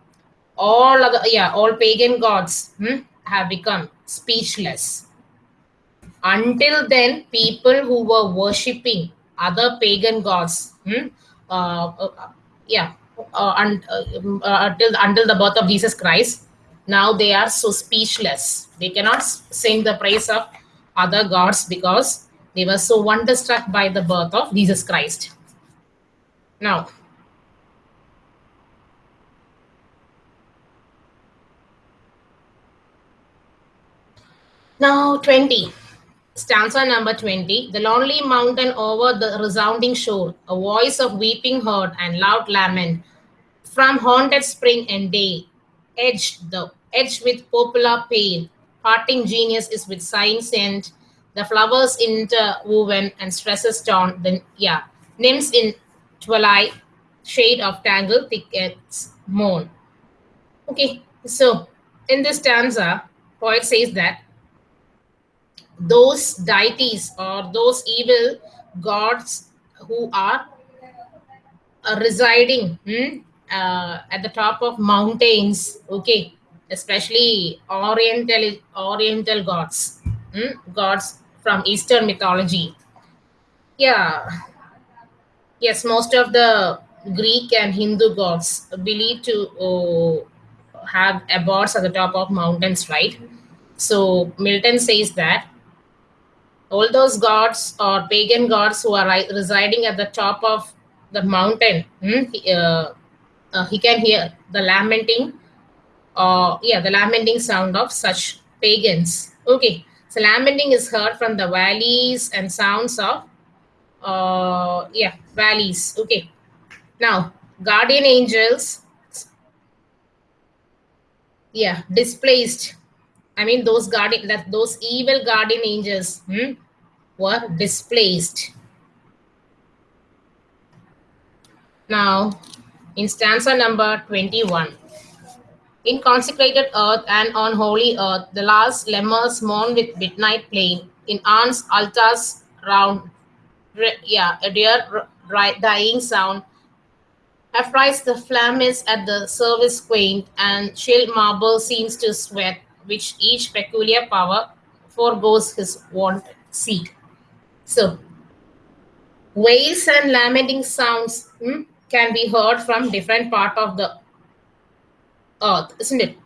All other, yeah, all pagan gods hmm, have become speechless. Until then, people who were worshipping other pagan gods, hmm, uh, uh, yeah, uh, un, uh, uh, until until the birth of Jesus Christ, now they are so speechless. They cannot sing the praise of other gods because they were so wonderstruck by the birth of Jesus Christ. Now, now 20. Stanza number 20 the lonely mountain over the resounding shore a voice of weeping heard and loud lament. From haunted spring and day edged the edged with popular pain. Parting genius is with sighing sent the flowers interwoven and stresses torn. Then yeah nymphs in twilight shade of tangled thickets moan okay so in this stanza poet says that those deities or those evil gods who are uh, residing hmm, uh, at the top of mountains okay? Especially oriental oriental gods hmm, gods from eastern mythology. Yeah. Yes most of the greek and hindu gods believe to uh, have abodes at the top of mountains right? So milton says that all those gods or pagan gods who are residing at the top of the mountain hmm, he, uh, uh, he can hear the lamenting uh, yeah the lamenting sound of such pagans. Okay so lamenting is heard from the valleys and sounds of uh, yeah valleys. Okay now guardian angels yeah displaced I mean, those guardian that those evil guardian angels hmm, were displaced. Now, in stanza number 21. In consecrated earth and on holy earth, the last lemurs mourn with midnight plain. In arms, altars round, yeah, a dear dying sound. Affrights the flamens at the service quaint, and chill marble seems to sweat which each peculiar power foregoes his wont seat. So, wails and lamenting sounds hmm, can be heard from different part of the earth, isn't it?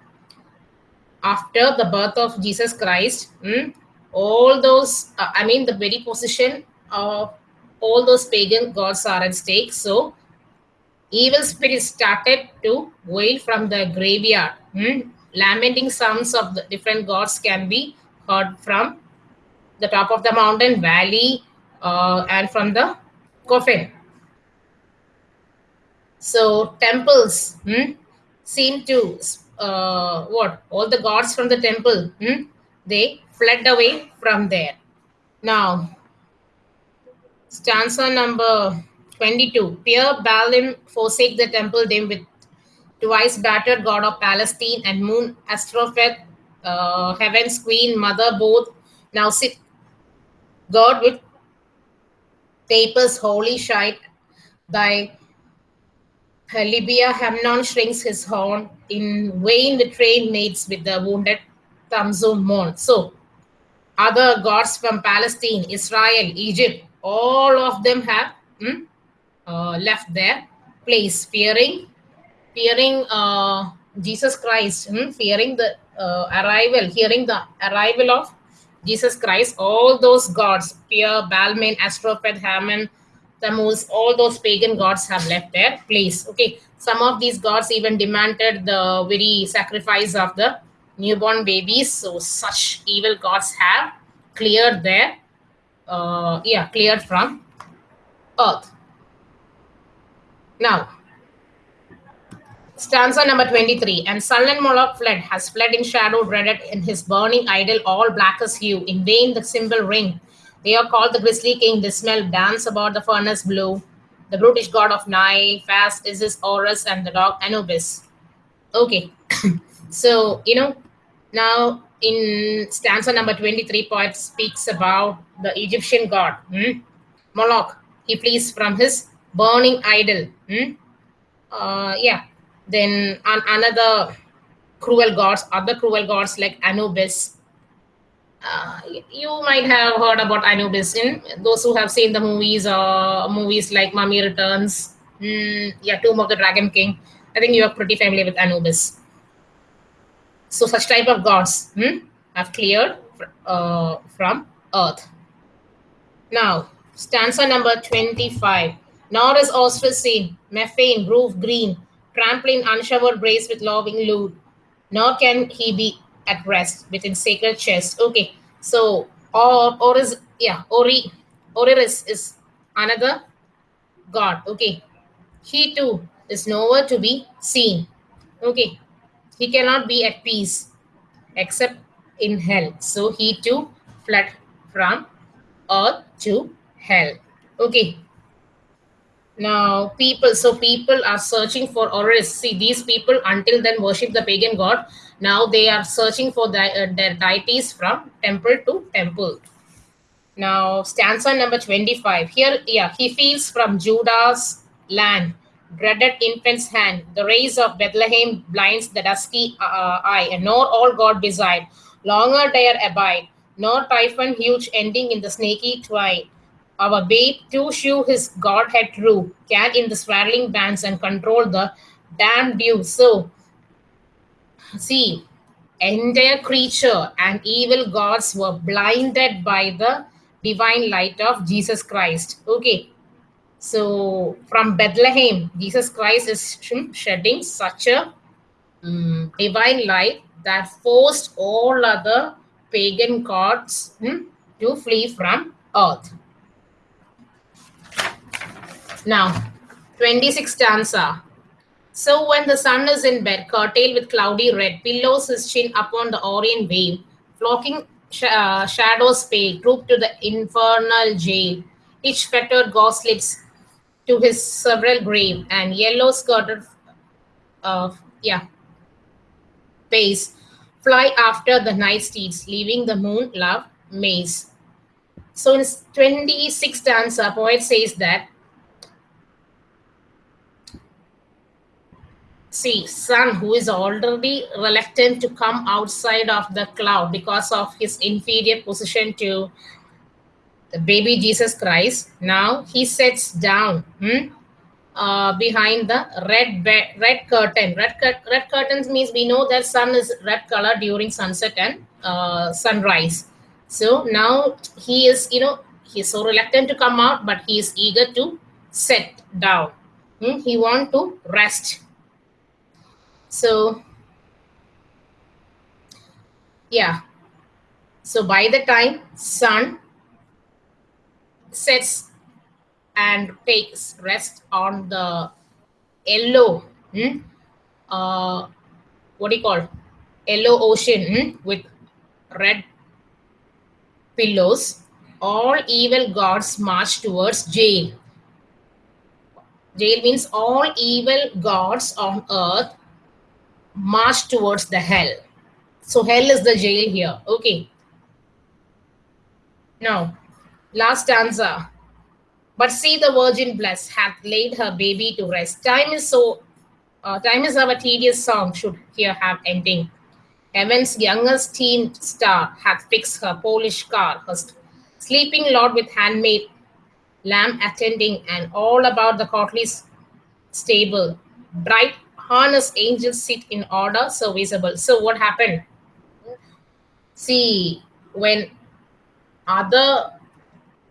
After the birth of Jesus Christ, hmm, all those, uh, I mean, the very position of all those pagan gods are at stake. So, evil spirits started to wail from the graveyard. Hmm? Lamenting sounds of the different gods can be heard from the top of the mountain valley uh, and from the coffin. So temples hmm, seem to uh, what? All the gods from the temple hmm, they fled away from there. Now stanza number 22 Peor Baalim forsake the temple dim with twice battered god of Palestine and moon Ashtaroth, uh, heaven's queen, mother, both now sit God with tapers holy shite. By Libya, Hammon shrinks his horn. In vain the train mates with the wounded Tammuz mourn. So, other gods from Palestine, Israel, Egypt, all of them have hmm, uh, left their place, fearing fearing uh, Jesus Christ, hmm, fearing the uh, arrival, hearing the arrival of Jesus Christ, all those gods, Peor, Baalim, Ashtaroth, Hammon, Tammuz, all those pagan gods have left their place. Okay, some of these gods even demanded the very sacrifice of the newborn babies. So such evil gods have cleared their, uh, yeah, cleared from earth. Now, Stanza number 23. And sullen Moloch fled, has fled in shadow, dreaded in his burning idol, all black as hue. In vain the cymbal ring. They are called the grisly king, dismal, dance about the furnace blue. The brutish god of Nile, fast is his Horus, and the dog Anubis. Okay. so, you know, now in stanza number 23, poet speaks about the Egyptian god, hmm? Moloch. He flees from his burning idol. Hmm? Uh, yeah, then an, another cruel gods, other cruel gods like Anubis. Uh, you might have heard about Anubis in those who have seen the movies or uh, movies like Mummy Returns, mm, yeah, Tomb of the Dragon King. I think you are pretty familiar with Anubis. So such type of gods hmm, have cleared uh, from earth. Now, stanza number 25. Nor is Osiris seen, Memphian, roof green, trampling unshowered brace with loving lewd, nor can he be at rest within sacred chest. Okay, so or or is yeah ori oriris is another god. Okay he too is nowhere to be seen. Okay he cannot be at peace except in hell. So he too fled from earth to hell. Okay now people so people are searching for Oriris. see these people until then worship the pagan god. Now they are searching for the, uh, their deities from temple to temple. Now stanza number 25 here yeah he feels from judah's land dreaded infant's hand. The rays of bethlehem blinds the dusky uh, eye and nor all god beside. Longer dare abide. Nor typhon huge ending in the snaky twine our babe to shew his godhead true, can in the swirling bands and control the damned dew. So, see, entire creature and evil gods were blinded by the divine light of Jesus Christ. Okay. So, from Bethlehem, Jesus Christ is shedding such a um, divine light that forced all other pagan gods hmm, to flee from earth. Now, 26 stanza. So when the sun is in bed, curtailed with cloudy red, pillows his chin upon the orient wave, flocking sh uh, shadows pale, troop to the infernal jail. Each fettered slips to his several grave, and yellow skirted, uh, yeah, pace fly after the night steeds, leaving the moon love maze. So in 26 stanza, poet says that see sun who is already reluctant to come outside of the cloud because of his inferior position to the baby jesus christ now he sits down hmm, uh, behind the red red curtain. Red, red curtains means we know that sun is red color during sunset and uh, sunrise. So now he is you know he's so reluctant to come out but he is eager to sit down. Hmm? he want to rest so yeah. So by the time sun sets and takes rest on the yellow, hmm, uh, what do you call yellow ocean hmm, with red pillows, all evil gods march towards jail. Jail means all evil gods on earth march towards the hell. So hell is the jail here. Okay. Now, last stanza. But see the virgin blessed hath laid her baby to rest. Time is so, uh, time is our tedious song should here have ending. Heaven's youngest teen star hath fixed her Polish car, her sleeping lord with handmaid, lamb attending, and all about the courtly stable. Bright harness angels sit in order serviceable. So what happened? See, when other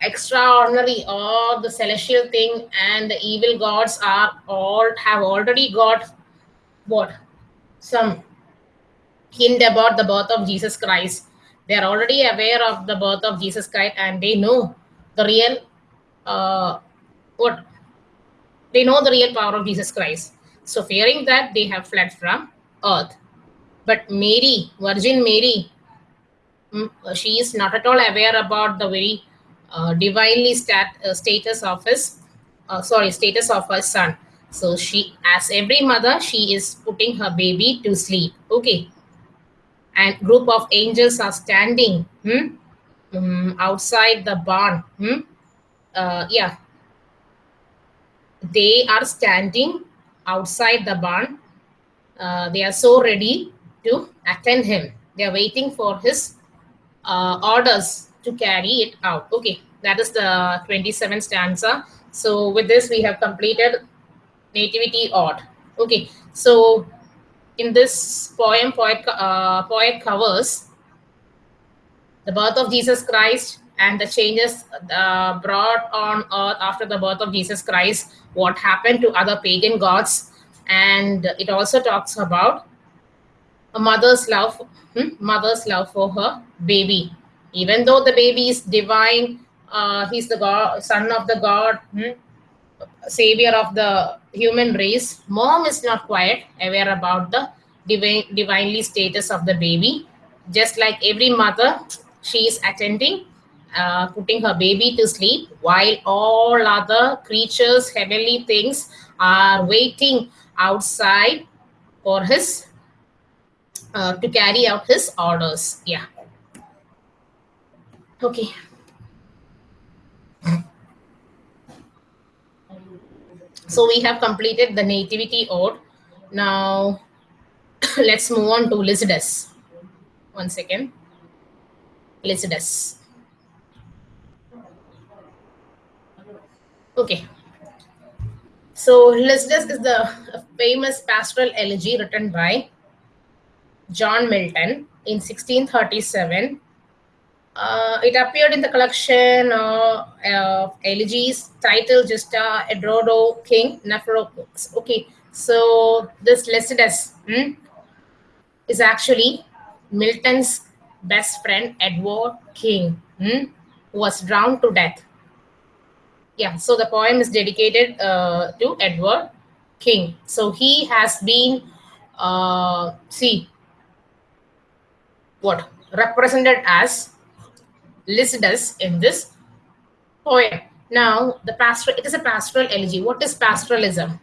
extraordinary or the celestial thing and the evil gods are all have already got what some hint about the birth of jesus christ they are already aware of the birth of jesus christ and they know the real uh what they know the real power of jesus christ so fearing that, they have fled from earth. But Mary, Virgin Mary, mm, she is not at all aware about the very uh, divinely stat, uh, status of his, uh, sorry, status of her son. So she, as every mother, she is putting her baby to sleep. Okay. And group of angels are standing hmm, um, outside the barn. Hmm? Uh, yeah. They are standing outside the barn. Uh, they are so ready to attend him. They are waiting for his uh, orders to carry it out. Okay, that is the 27th stanza. So with this, we have completed Nativity Ode. Okay, so in this poem, poet, uh, poet covers the birth of Jesus Christ and the changes uh, brought on earth after the birth of Jesus Christ, what happened to other pagan gods, and it also talks about a mother's love, hmm, mother's love for her baby. even though the baby is divine, uh, he's the god, son of the god, hmm, savior of the human race. Mom is not quite aware about the divine, divinely status of the baby. Just like every mother, she is attending, uh, putting her baby to sleep, while all other creatures, heavenly things, are waiting outside for his uh, to carry out his orders. Yeah. Okay. So we have completed the nativity ode. Now let's move on to Lycidas. One second. Lycidas. Okay. So is the famous pastoral elegy written by John Milton in 1637 uh, it appeared in the collection uh, of elegies titled Justa Edouardo King Naufrago. Okay, so this Lycidas hmm, is actually Milton's best friend Edward King, hmm, who was drowned to death. Yeah, so the poem is dedicated uh, to Edward King. So he has been, uh, see, what represented as Lycidas in this poem. Now, the pastoral, it is a pastoral elegy. What is pastoralism?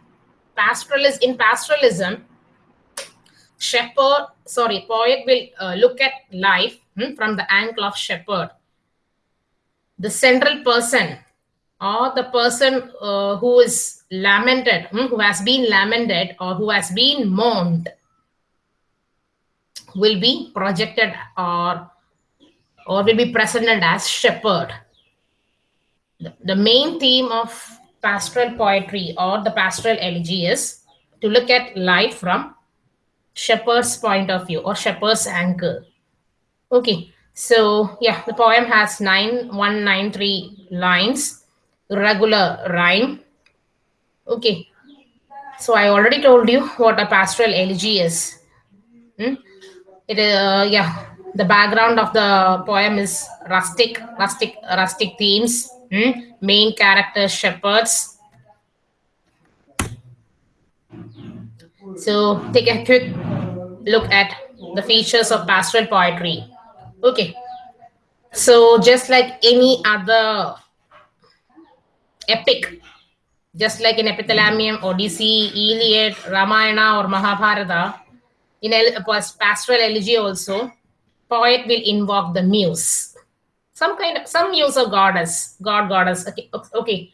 Pastoralism, in pastoralism, shepherd, sorry, poet will uh, look at life hmm, from the angle of shepherd. The central person or the person uh, who is lamented, hmm, who has been lamented or who has been mourned will be projected or or will be presented as shepherd. The, the main theme of pastoral poetry or the pastoral elegy is to look at life from shepherd's point of view or shepherd's angle. Okay, so yeah, the poem has nine one nine three lines, regular rhyme. Okay, so I already told you what a pastoral elegy is. Hmm? It uh, yeah, the background of the poem is rustic, rustic, rustic themes. Hmm? Main characters shepherds. So take a quick look at the features of pastoral poetry. Okay. So just like any other epic, just like in Epithalamium, Odyssey, Iliad, Ramayana, or Mahabharata, in a pastoral elegy also, poet will invoke the muse. Some kind of some muse or goddess god goddess okay okay.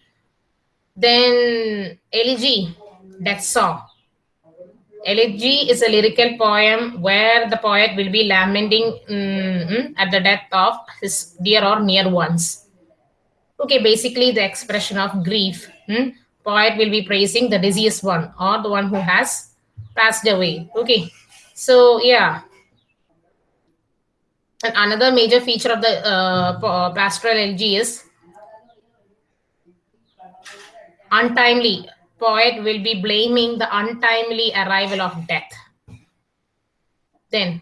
Then elegy death song. Elegy is a lyrical poem where the poet will be lamenting mm, at the death of his dear or near ones okay basically the expression of grief hmm? poet will be praising the deceased one or the one who has passed away okay so yeah and another major feature of the uh, pastoral elegy is untimely. Poet will be blaming the untimely arrival of death. Then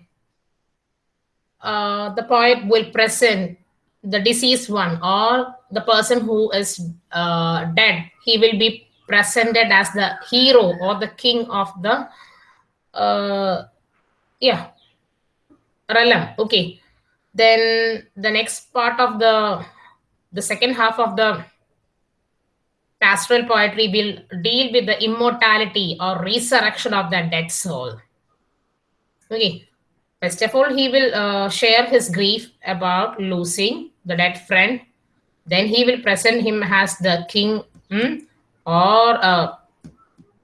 uh, the poet will present the deceased one or the person who is uh, dead. He will be presented as the hero or the king of the uh, yeah realm. Okay then the next part of the the second half of the pastoral poetry will deal with the immortality or resurrection of the dead soul okay first of all he will uh, share his grief about losing the dead friend then he will present him as the king hmm, or a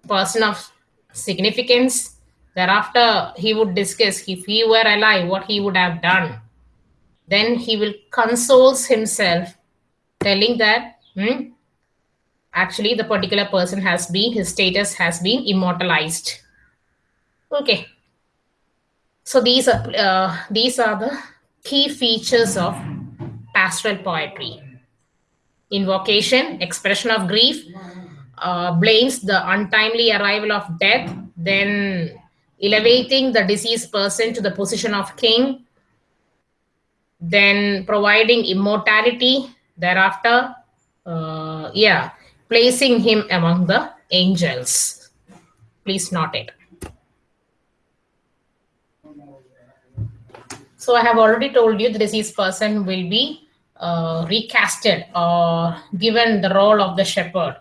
person of significance. Thereafter he would discuss if he were alive what he would have done. Then he will consoles himself telling that hmm, actually the particular person has been his status has been immortalized. Okay. So these are uh, these are the key features of pastoral poetry invocation expression of grief uh, blames the untimely arrival of death then elevating the deceased person to the position of king then providing immortality thereafter uh, yeah placing him among the angels. Please note it. So i have already told you the deceased person will be uh, recasted or given the role of the shepherd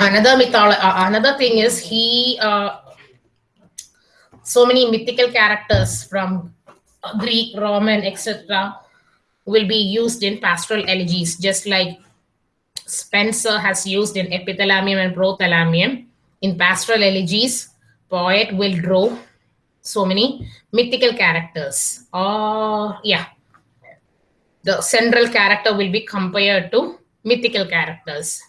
another mythology uh, another thing is he uh, so many mythical characters from Greek, Roman, etc., will be used in pastoral elegies, just like Spenser has used in epithalamium and prothalamium. In pastoral elegies, poet will draw so many mythical characters. Or, yeah, the central character will be compared to mythical characters.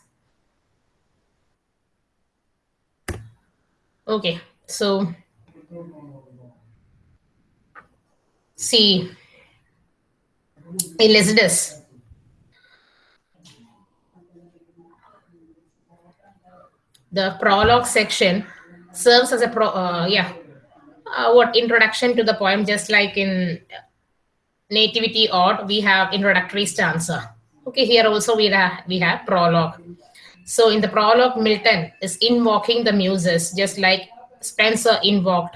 Okay, so See, Lycidas. The prologue section serves as a pro, uh, yeah, uh, what introduction to the poem, just like in Nativity Ode, we have introductory stanza. Okay, here also we have, we have prologue. So in the prologue, Milton is invoking the muses, just like Spenser invoked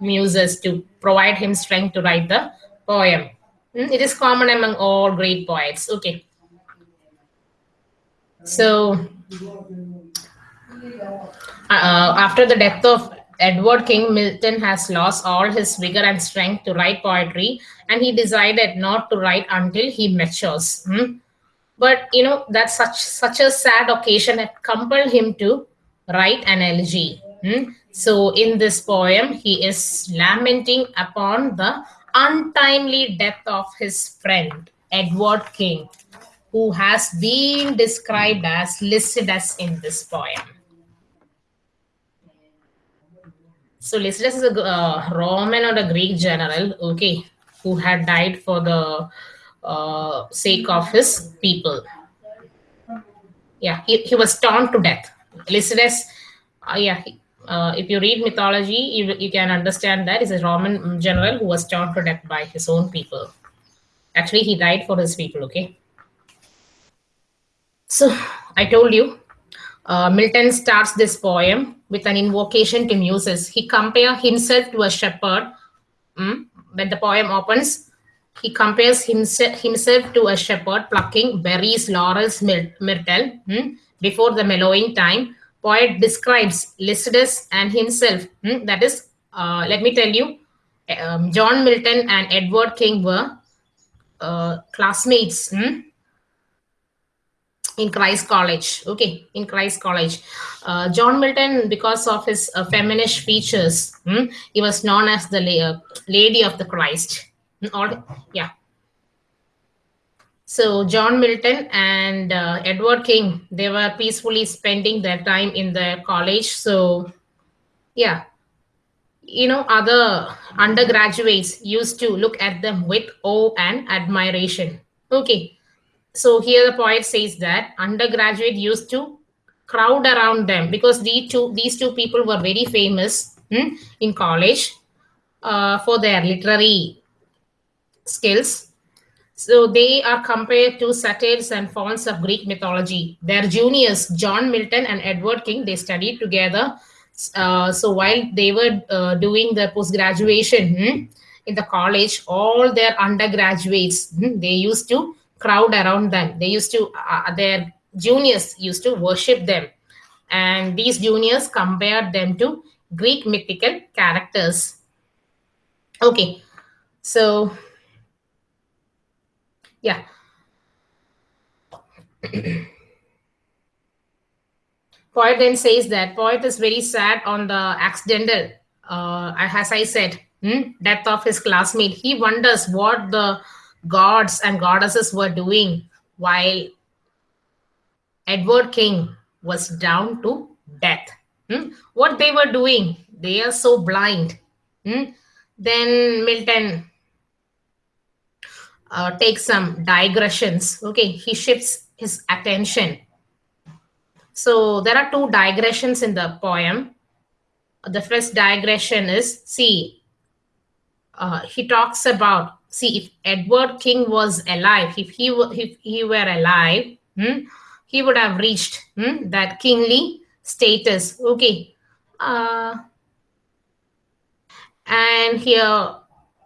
muses to provide him strength to write the poem. Hmm, it is common among all great poets. Okay. So, uh, after the death of Edward King, Milton has lost all his vigor and strength to write poetry, and he decided not to write until he matures. Hmm? But you know that such such a sad occasion had compelled him to write an elegy. Hmm? So in this poem, he is lamenting upon the untimely death of his friend, Edward King, who has been described as Lycidas in this poem. So Lycidas is a uh, Roman or a Greek general, okay, who had died for the uh, sake of his people. Yeah, he, he was torn to death. Lycidas, uh, yeah, he, uh, if you read mythology, you, you can understand that he's a Roman general who was torn to death by his own people. Actually, he died for his people, okay? So, I told you, uh, Milton starts this poem with an invocation to muses. He compares himself to a shepherd. Mm? When the poem opens, he compares himself, himself to a shepherd plucking berries, laurels, myrtle mm? before the mellowing time poet describes Lycidas and himself. Hmm, that is, uh, let me tell you, um, John Milton and Edward King were uh, classmates hmm, in Christ College. Okay, in Christ College. Uh, John Milton, because of his uh, feminist features, hmm, he was known as the la uh, Lady of the Christ. Hmm, all, yeah, so John Milton and uh, Edward King, they were peacefully spending their time in the college. So yeah, you know, other undergraduates used to look at them with awe and admiration. Okay. So here the poet says that undergraduate used to crowd around them because these two, these two people were very famous hmm, in college uh, for their literary skills so they are compared to satyrs and fauns of Greek mythology. Their juniors, John Milton and Edward King, they studied together. Uh, so while they were uh, doing the post-graduation hmm, in the college, all their undergraduates, hmm, they used to crowd around them. They used to, uh, their juniors used to worship them. And these juniors compared them to Greek mythical characters. Okay, so yeah. Poet then says that poet is very sad on the accidental, uh, as I said, hmm, death of his classmate. He wonders what the gods and goddesses were doing while Edward King was down to death. Hmm? What they were doing, they are so blind. Hmm? Then Milton uh, take some digressions. Okay, he shifts his attention. So there are two digressions in the poem. The first digression is see, uh, he talks about see if Edward King was alive, if he if he were alive, hmm, he would have reached hmm, that kingly status. Okay. Uh, and here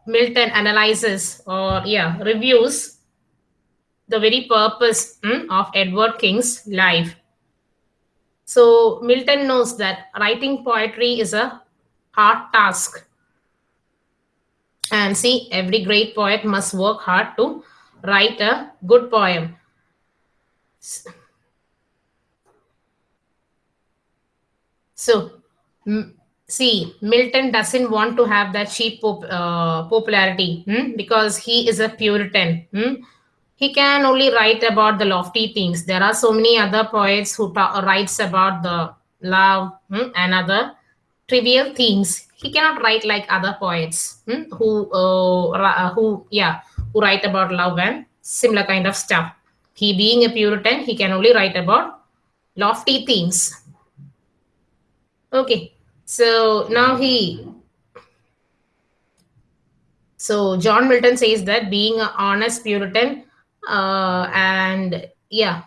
Milton analyzes or yeah reviews the very purpose hmm, of Edward King's life. So Milton knows that writing poetry is a hard task. And see, every great poet must work hard to write a good poem. So, see, Milton doesn't want to have that cheap pop, uh, popularity hmm? because he is a Puritan. Hmm? He can only write about the lofty things. There are so many other poets who writes about the love hmm? and other trivial things. He cannot write like other poets hmm? who, uh, uh, who, yeah, who write about love and similar kind of stuff. He being a Puritan, he can only write about lofty things. Okay, so now he, so John Milton says that being an honest Puritan uh, and yeah,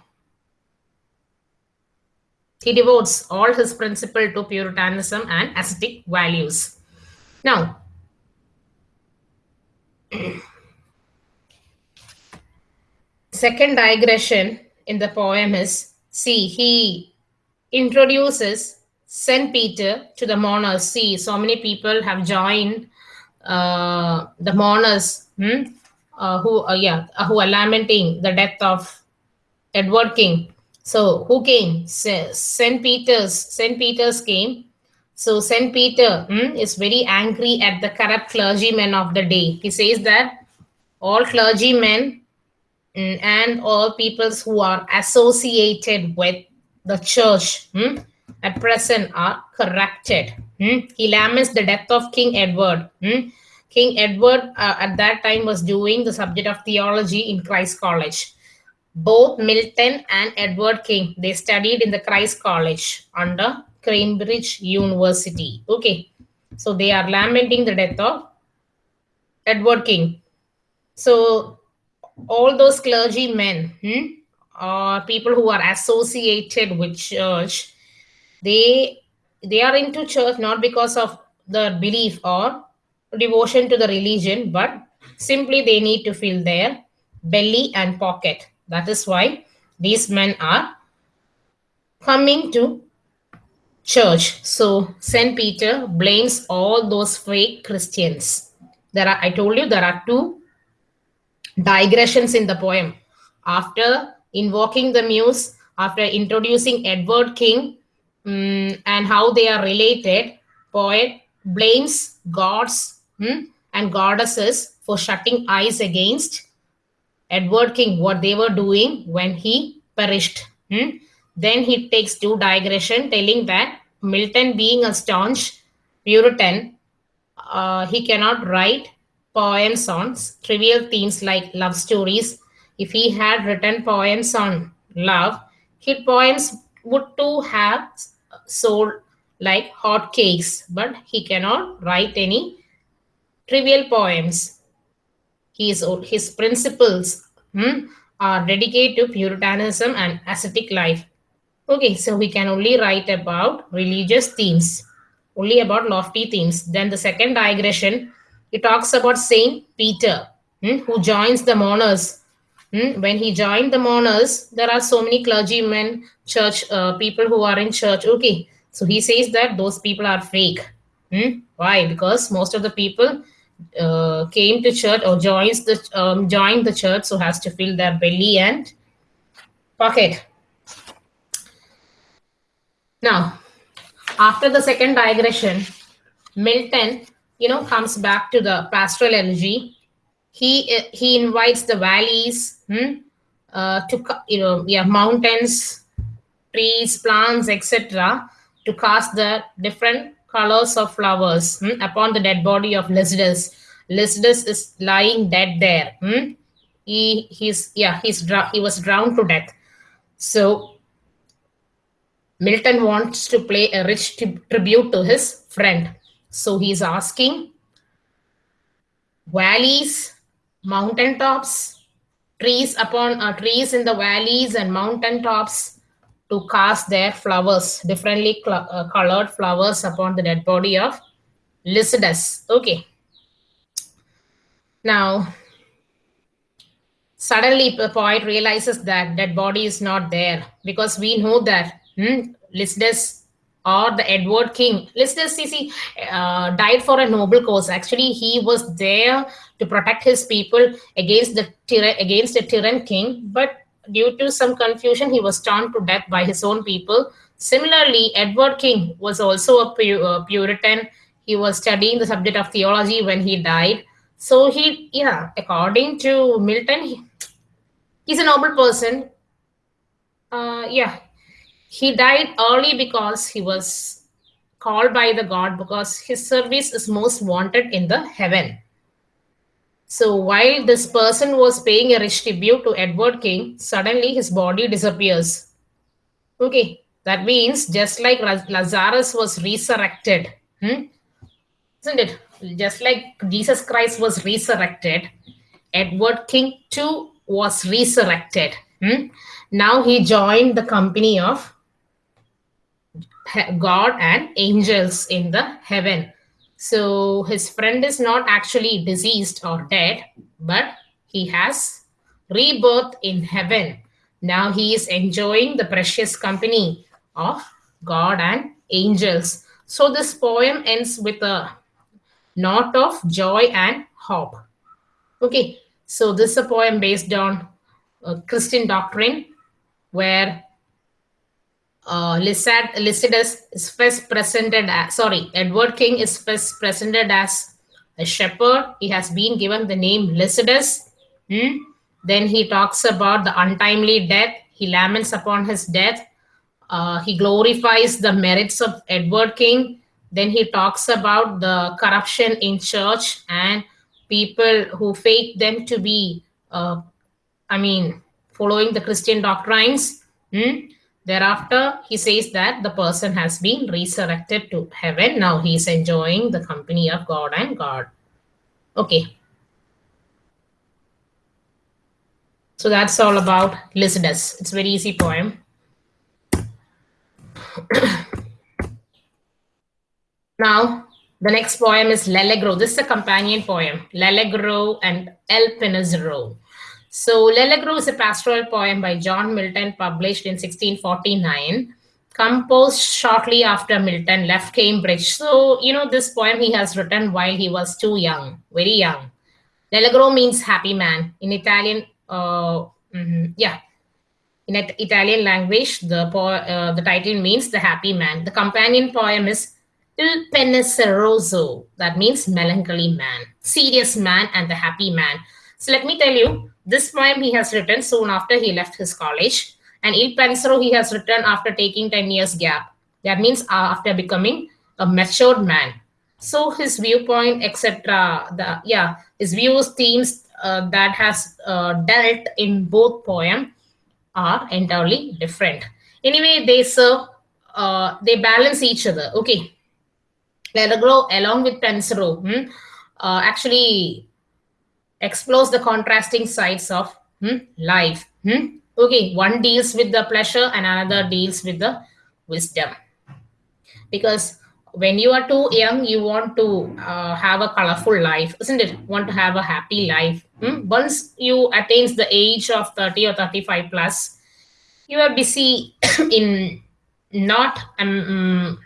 he devotes all his principle to Puritanism and ascetic values. Now, second digression in the poem is see, he introduces St. Peter to the mourners. See, so many people have joined uh, the mourners hmm? uh, who, uh, yeah, uh, who are lamenting the death of Edward King. So who came? St. Peter's. St. Peter's came. So St. Peter hmm, is very angry at the corrupt clergymen of the day. He says that all clergymen mm, and all peoples who are associated with the church hmm, at present are corrupted. Hmm? He laments the death of King Edward. Hmm? King Edward uh, at that time was doing the subject of theology in Christ College. Both Milton and Edward King, they studied in the Christ College under Cambridge University. Okay, so they are lamenting the death of Edward King. So all those clergymen hmm, or people who are associated with church, they they are into church not because of the belief or devotion to the religion, but simply they need to fill their belly and pocket. That is why these men are coming to church. So St. Peter blames all those fake Christians. There are, I told you, there are two digressions in the poem. After invoking the muse, after introducing Edward King um, and how they are related, poet blames gods hmm, and goddesses for shutting eyes against Edward King, what they were doing when he perished. Hmm. Then he takes two digression telling that Milton being a staunch Puritan, uh, he cannot write poems on trivial themes like love stories. If he had written poems on love, his poems would too have sold like hot cakes, but he cannot write any trivial poems. His, his principles hmm, are dedicated to Puritanism and ascetic life. Okay, so we can only write about religious themes, only about lofty themes. Then the second digression, it talks about Saint Peter, hmm, who joins the mourners. Hmm, when he joined the mourners, there are so many clergymen, church uh, people who are in church. Okay, so he says that those people are fake. Hmm? Why? Because most of the people uh, came to church or joins the um, joined the church so has to fill their belly and pocket. Now after the second digression milton you know comes back to the pastoral elegy he he invites the valleys hmm, uh, to you know yeah mountains trees plants etc to cast the different colors of flowers hmm, upon the dead body of Lycidas. Lycidas is lying dead there. Hmm? He he's yeah he's he was drowned to death. So Milton wants to play a rich tribute to his friend. So he's asking valleys, mountain tops, trees upon uh, trees in the valleys and mountain tops to cast their flowers, differently uh, colored flowers upon the dead body of Lycidas. Okay. Now, suddenly the poet realizes that dead body is not there because we know that hmm, Lycidas or the Edward King. Lycidas see, uh, died for a noble cause. Actually, he was there to protect his people against the against a tyrant king, but due to some confusion, he was stoned to death by his own people. Similarly, Edward King was also a Puritan. He was studying the subject of theology when he died. So he, yeah, according to Milton, he, he's a noble person. Uh, yeah, he died early because he was called by the god because his service is most wanted in the heaven. So while this person was paying a rich tribute to Edward King, suddenly his body disappears. Okay, that means just like Lazarus was resurrected, hmm? isn't it? Just like Jesus Christ was resurrected, Edward King too was resurrected. Hmm? Now he joined the company of God and angels in the heaven. So his friend is not actually deceased or dead, but he has rebirth in heaven. Now he is enjoying the precious company of God and angels. So this poem ends with a note of joy and hope. Okay, so this is a poem based on Christian doctrine where uh, Lycidas, listed as is first presented as, sorry, Edward King is first presented as a shepherd. He has been given the name Lycidas. Hmm? Then he talks about the untimely death. He laments upon his death. Uh, he glorifies the merits of Edward King. Then he talks about the corruption in church and people who fake them to be, uh, I mean, following the Christian doctrines. Hmm? Thereafter, he says that the person has been resurrected to heaven. Now he is enjoying the company of God and God. Okay. So that's all about Lycidas. It's a very easy poem. now, the next poem is L'Allegro. This is a companion poem. L'Allegro and El. So L'Allegro is a pastoral poem by John Milton published in 1649, composed shortly after Milton left Cambridge. So, you know, this poem he has written while he was too young, very young. L'Allegro means happy man. In Italian, uh, mm -hmm, yeah, in Italian language, the, uh, the title means the happy man. The companion poem is Il Penseroso, that means melancholy man, serious man, and the happy man. So let me tell you, this poem he has written soon after he left his college. And Il Pensero he has written after taking 10 years gap. That means uh, after becoming a matured man. So his viewpoint, etc. The yeah, his views, themes uh, that has uh, dealt in both poem are entirely different. Anyway, they serve, uh, they balance each other. Okay. L'Allegro along with Pensero hmm, uh, actually explores the contrasting sides of hmm, life. Hmm? Okay, one deals with the pleasure and another deals with the wisdom. Because when you are too young, you want to uh, have a colorful life, isn't it? Want to have a happy life. Hmm? Once you attains the age of 30 or 35 plus, you are busy in not um,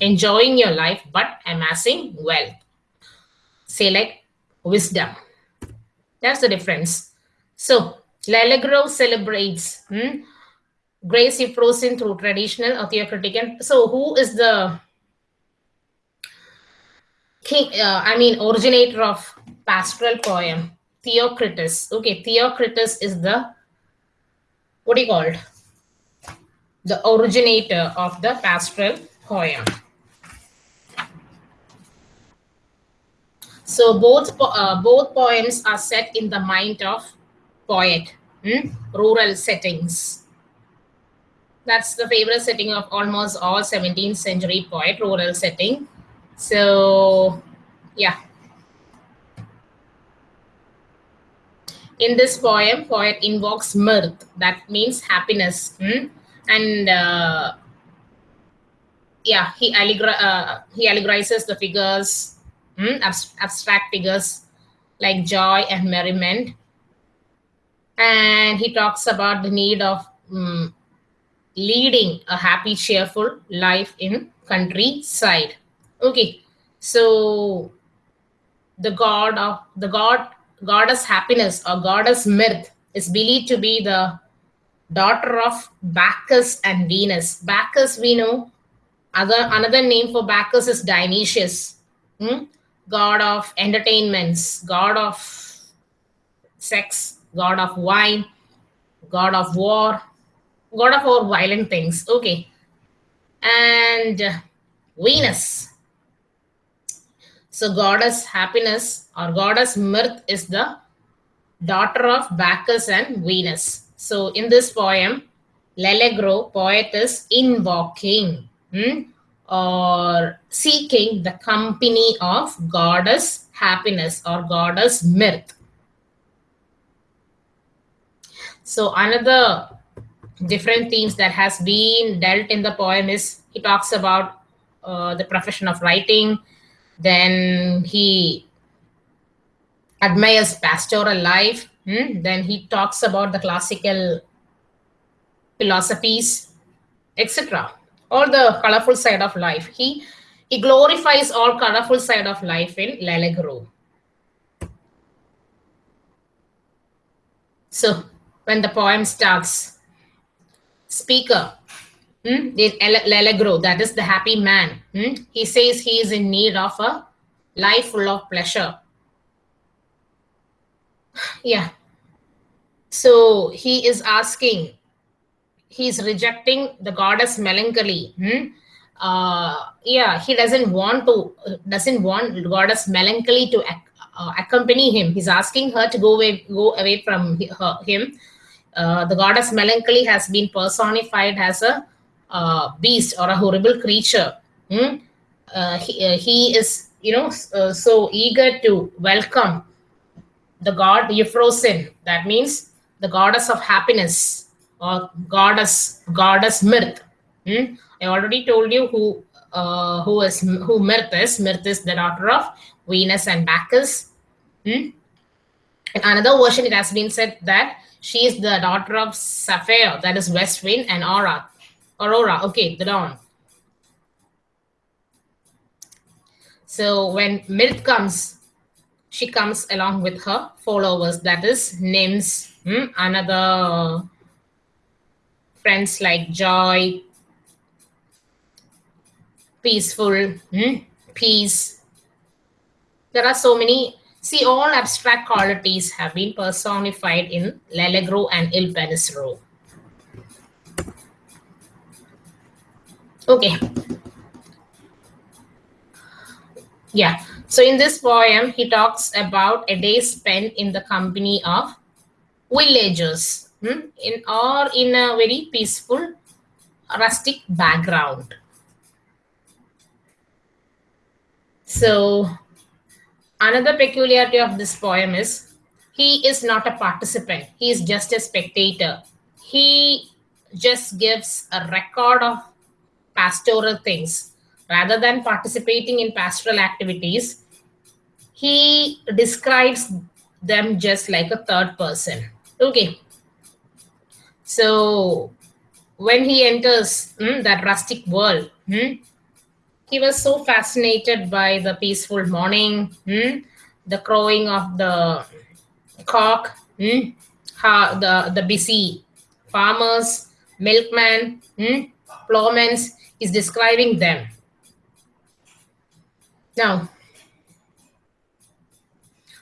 enjoying your life, but amassing wealth. Say like wisdom that's the difference. So L'Allegro celebrates hmm, grace frozen through traditional or theocratic. And so who is the king, uh, I mean, originator of pastoral poem? Theocritus. Okay, Theocritus is the, what do you call it? The originator of the pastoral poem. So both uh, both poems are set in the mind of poet, hmm? rural settings. That's the favorite setting of almost all 17th century poet, rural setting. So, yeah. in this poem, poet invokes mirth, that means happiness. Hmm? And uh, yeah, he, allegor uh, he allegorizes the figures, hmm? abstract figures like joy and merriment. And he talks about the need of um, leading a happy, cheerful life in countryside. Okay, so the god of the god goddess happiness or goddess mirth is believed to be the daughter of Bacchus and Venus. Bacchus, we know, other another name for Bacchus is Dionysius, hmm? God of entertainments, god of sex, god of wine, god of war, god of all violent things. Okay. And Venus. So goddess happiness or goddess mirth is the daughter of Bacchus and Venus. So in this poem, L'Allegro, poet is invoking hmm, or seeking the company of goddess happiness or goddess mirth. So another different themes that has been dealt in the poem is he talks about uh, the profession of writing, then he admires pastoral life. Hmm? Then he talks about the classical philosophies, etc. All the colorful side of life. He he glorifies all colorful side of life in L'Allegro. So when the poem starts, speaker, hmm, L'Allegro, that is the happy man. Hmm? He says he is in need of a life full of pleasure yeah. So he is asking, he's rejecting the goddess melancholy. Hmm? Uh, yeah, he doesn't want to, doesn't want goddess melancholy to uh, accompany him. He's asking her to go away, go away from her, him. Uh, the goddess melancholy has been personified as a uh, beast or a horrible creature. Hmm? Uh, he, uh, he is, you know, so eager to welcome the god Euphrosyne. That means the goddess of happiness or goddess goddess Mirth. Hmm? I already told you who uh, who is who Mirth is. Mirth is the daughter of Venus and Bacchus. Hmm? In another version, it has been said that she is the daughter of Zephyr, that is West Wind, and Aura. Aurora, okay, the dawn. So when Mirth comes, she comes along with her followers, that is nymphs, hmm? another friends like joy, peaceful, hmm? peace. There are so many, see all abstract qualities have been personified in L'Allegro and Il Penseroso. Okay. Yeah. So in this poem, he talks about a day spent in the company of villagers hmm, in or in a very peaceful rustic background. So another peculiarity of this poem is he is not a participant. He is just a spectator. He just gives a record of pastoral things rather than participating in pastoral activities, he describes them just like a third person. Okay. So when he enters hmm, that rustic world, hmm, he was so fascinated by the peaceful morning, hmm, the crowing of the cock, hmm, how the, the busy farmers, milkmen, hmm, plowmen, is describing them. Now,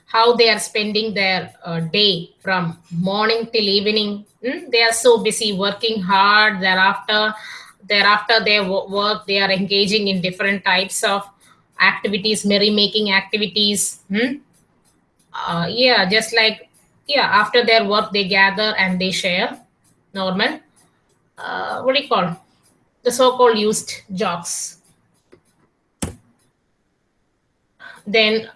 how they are spending their uh, day from morning till evening. Mm? They are so busy working hard. Thereafter, thereafter their work, they are engaging in different types of activities, merrymaking activities. Mm? Uh, yeah, just like yeah, after their work, they gather and they share. Normal. Uh, what do you call the so-called used jokes? then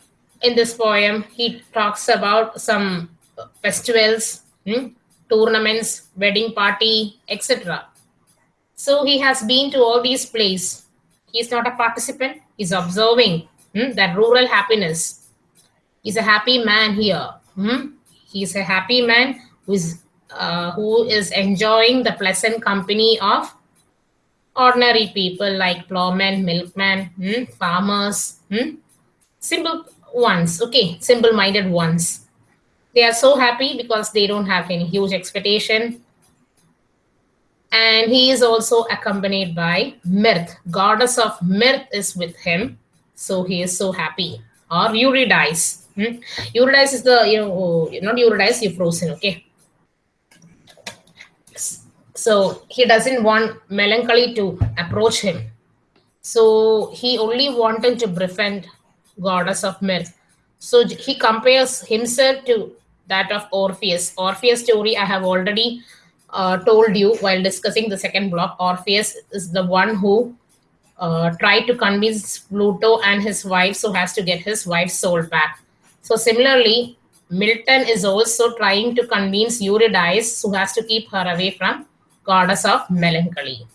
in this poem he talks about some festivals, hmm, tournaments, wedding party, etc. So he has been to all these places. He's not a participant. He's observing hmm, that rural happiness. He's a happy man here. Hmm? He's a happy man who is, uh, who is enjoying the pleasant company of ordinary people like plowmen, milkmen, hmm, farmers, hmm, simple ones, okay, simple-minded ones. They are so happy because they don't have any huge expectation. And he is also accompanied by Mirth. Goddess of Mirth is with him. So he is so happy. Or Eurydice. Hmm? Eurydice is the, you know, not Eurydice, Euphrosyne, okay? So he doesn't want melancholy to approach him. So he only wanted to befriend goddess of mirth. So he compares himself to that of Orpheus. Orpheus story I have already uh, told you while discussing the second block. Orpheus is the one who uh, tried to convince Pluto and his wife so has to get his wife's soul back. So similarly, Milton is also trying to convince Eurydice who has to keep her away from goddess of melancholy.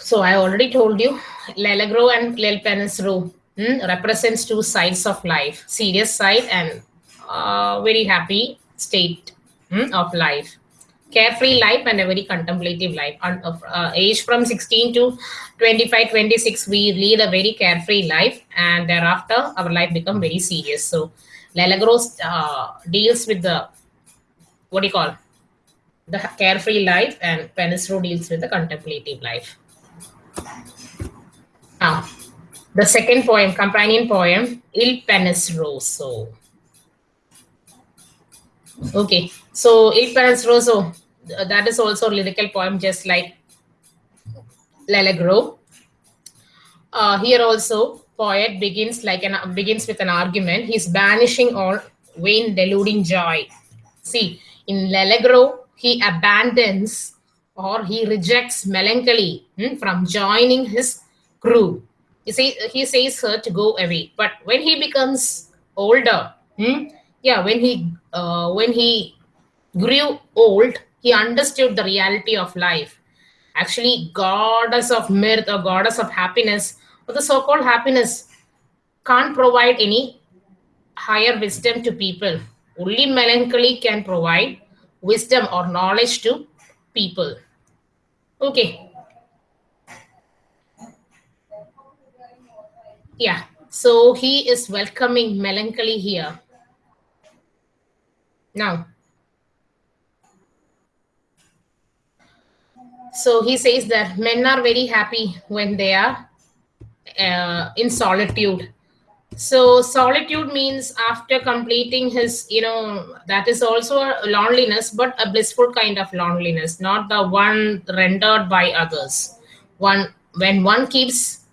So I already told you, L'Allegro and L'El Penseroso hmm, represents two sides of life, serious side and uh, very happy state hmm, of life. Carefree life and a very contemplative life. Of uh, age from 16 to 25, 26, we lead a very carefree life and thereafter our life become very serious. So L'Allegro uh, deals with the what do you call the carefree life and Penseroso deals with the contemplative life. Now, the second poem, companion poem, Il Penseroso. Okay, so Il Penseroso, that is also a lyrical poem just like L'Allegro. Uh, here also, poet begins like an begins with an argument. He's banishing all vain deluding joy. See, in L'Allegro, he abandons or he rejects melancholy hmm, from joining his crew. You see, he says her to go away. But when he becomes older, hmm, yeah, when he uh, when he grew old, he understood the reality of life. Actually, goddess of mirth or goddess of happiness, or the so-called happiness, can't provide any higher wisdom to people. Only melancholy can provide wisdom or knowledge to people. Okay. Yeah, so he is welcoming melancholy here. Now, so he says that men are very happy when they are uh, in solitude. So solitude means after completing his you know that is also a loneliness but a blissful kind of loneliness not the one rendered by others. One when one keeps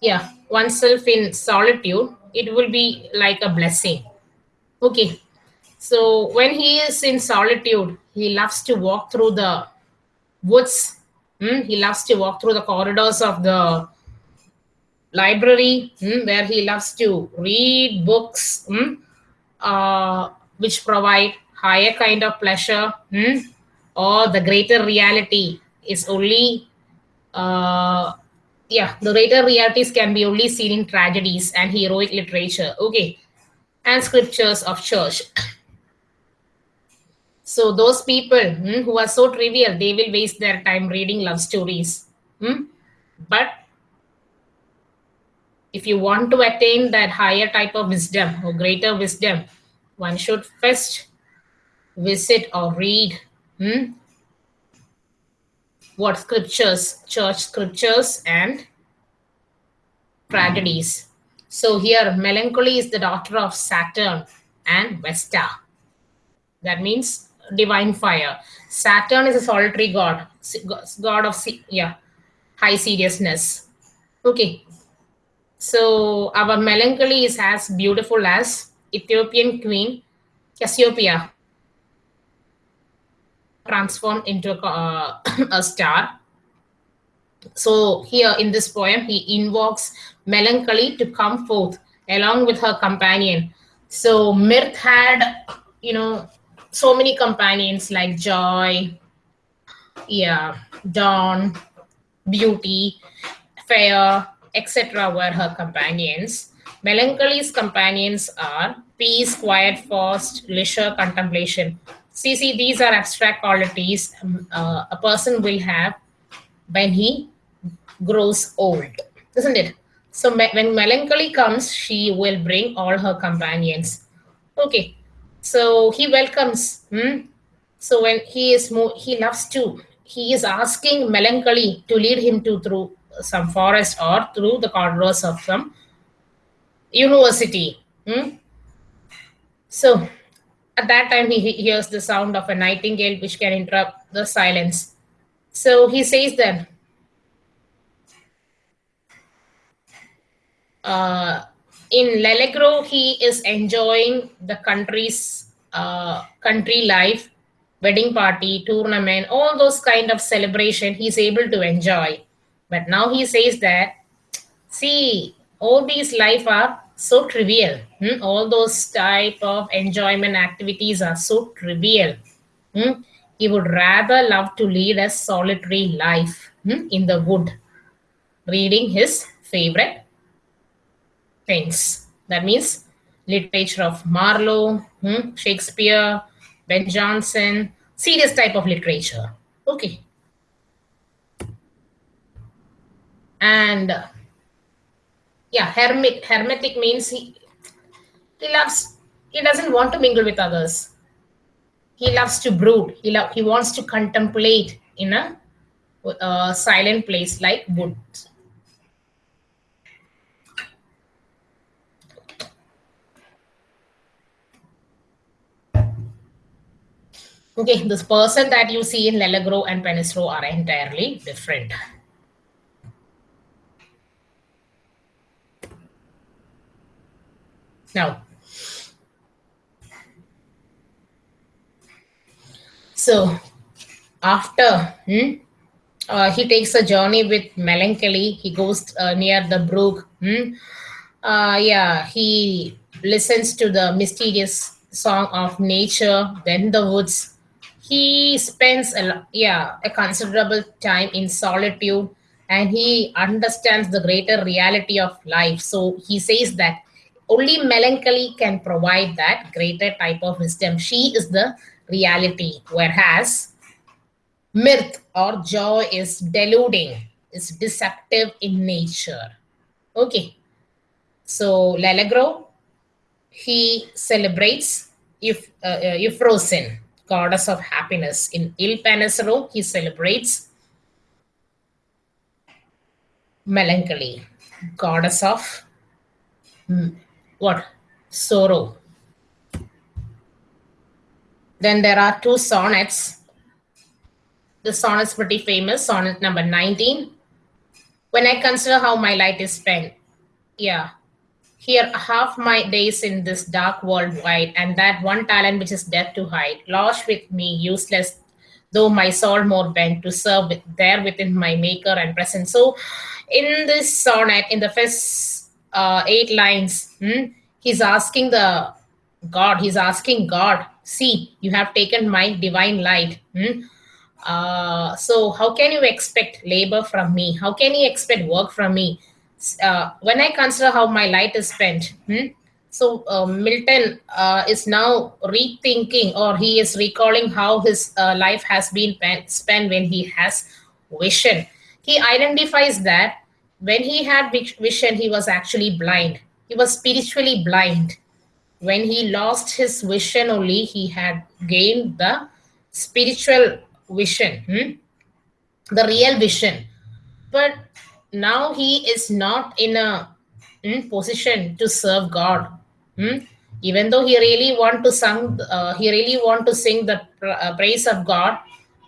yeah oneself in solitude it will be like a blessing. Okay. So when he is in solitude he loves to walk through the woods. Hmm? he loves to walk through the corridors of the library. Mm, where he loves to read books. Mm, uh, which provide higher kind of pleasure. Or the greater reality is only uh, yeah the greater realities can be only seen in tragedies and heroic literature. Okay. And scriptures of church. So those people mm, who are so trivial they will waste their time reading love stories. Mm? but if you want to attain that higher type of wisdom or greater wisdom, one should first visit or read. Hmm, what scriptures, church scriptures and tragedies. So here, melancholy is the daughter of Saturn and Vesta. That means divine fire. Saturn is a solitary god, god of yeah, high seriousness. Okay, so our melancholy is as beautiful as Ethiopian queen Cassiopeia transformed into a, uh, a star. So here in this poem, he invokes melancholy to come forth along with her companion. So Mirth had, you know, so many companions like Joy, yeah, Dawn, Beauty, Fair, etc. were her companions. Melancholy's companions are peace, quiet, fast, leisure, contemplation. See, see, these are abstract qualities um, uh, a person will have when he grows old, isn't it? So when melancholy comes, she will bring all her companions. Okay, so he welcomes. Hmm? So when he is more, he loves to. He is asking melancholy to lead him to through some forest or through the corridors of some university. Hmm? So at that time, he hears the sound of a nightingale which can interrupt the silence. So he says that uh, in L'Allegro, he is enjoying the country's uh, country life, wedding party, tournament, all those kind of celebration he's able to enjoy. But now he says that, see, all these life are so trivial. Hmm? All those type of enjoyment activities are so trivial. Hmm? He would rather love to lead a solitary life hmm? in the wood, reading his favorite things. That means literature of Marlowe, hmm? Shakespeare, Ben Jonson, serious type of literature. Okay. And yeah, hermit, hermetic means he, he loves, he doesn't want to mingle with others. He loves to brood. He, lo- he wants to contemplate in a uh, silent place like woods. Okay, this person that you see in L'Allegro and Penserow are entirely different. Now, so after hmm, uh, he takes a journey with melancholy, he goes uh, near the brook. Hmm, uh, yeah, he listens to the mysterious song of nature, then the woods, he spends a yeah a considerable time in solitude and he understands the greater reality of life. So he says that only melancholy can provide that greater type of wisdom. She is the reality whereas mirth or joy is deluding is deceptive in nature. Okay. So L'Allegro he celebrates if uh, uh, Euphrosyne goddess of happiness. In Il he celebrates melancholy, goddess of hmm, what? Sorrow. Then there are two sonnets. The sonnet is pretty famous, sonnet number 19. When I consider how my light is spent, yeah, here, half my days in this dark world wide, and that one talent which is death to hide, lost with me, useless, though my soul more bent to serve with, there within my maker and present. So, in this sonnet, in the first uh, eight lines, hmm, he's asking the God, he's asking God, see, you have taken my divine light. Hmm? Uh, so, how can you expect labor from me? How can you expect work from me? uh, when I consider how my light is spent, hmm, so uh, Milton uh, is now rethinking or he is recalling how his uh, life has been spent when he has vision. He identifies that when he had vision, he was actually blind. He was spiritually blind. When he lost his vision, only he had gained the spiritual vision, hmm? the real vision. But now he is not in a mm, position to serve God. Mm? Even though he really want to sing, uh, he really want to sing the uh, praise of God.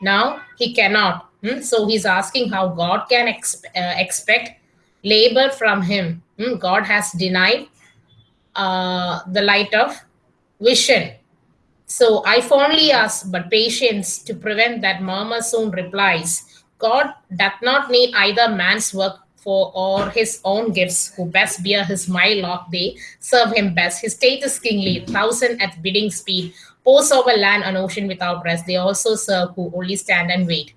Now he cannot. Mm? So he's asking how God can uh, expect labor from him. Hmm? God has denied uh, the light of vision. So I fondly ask, but patience to prevent that murmur soon replies. God doth not need either man's work for or his own gifts, who best bear his mylock, they serve him best. His state is kingly, thousand at bidding speed, pose over land and ocean without rest. They also serve who only stand and wait.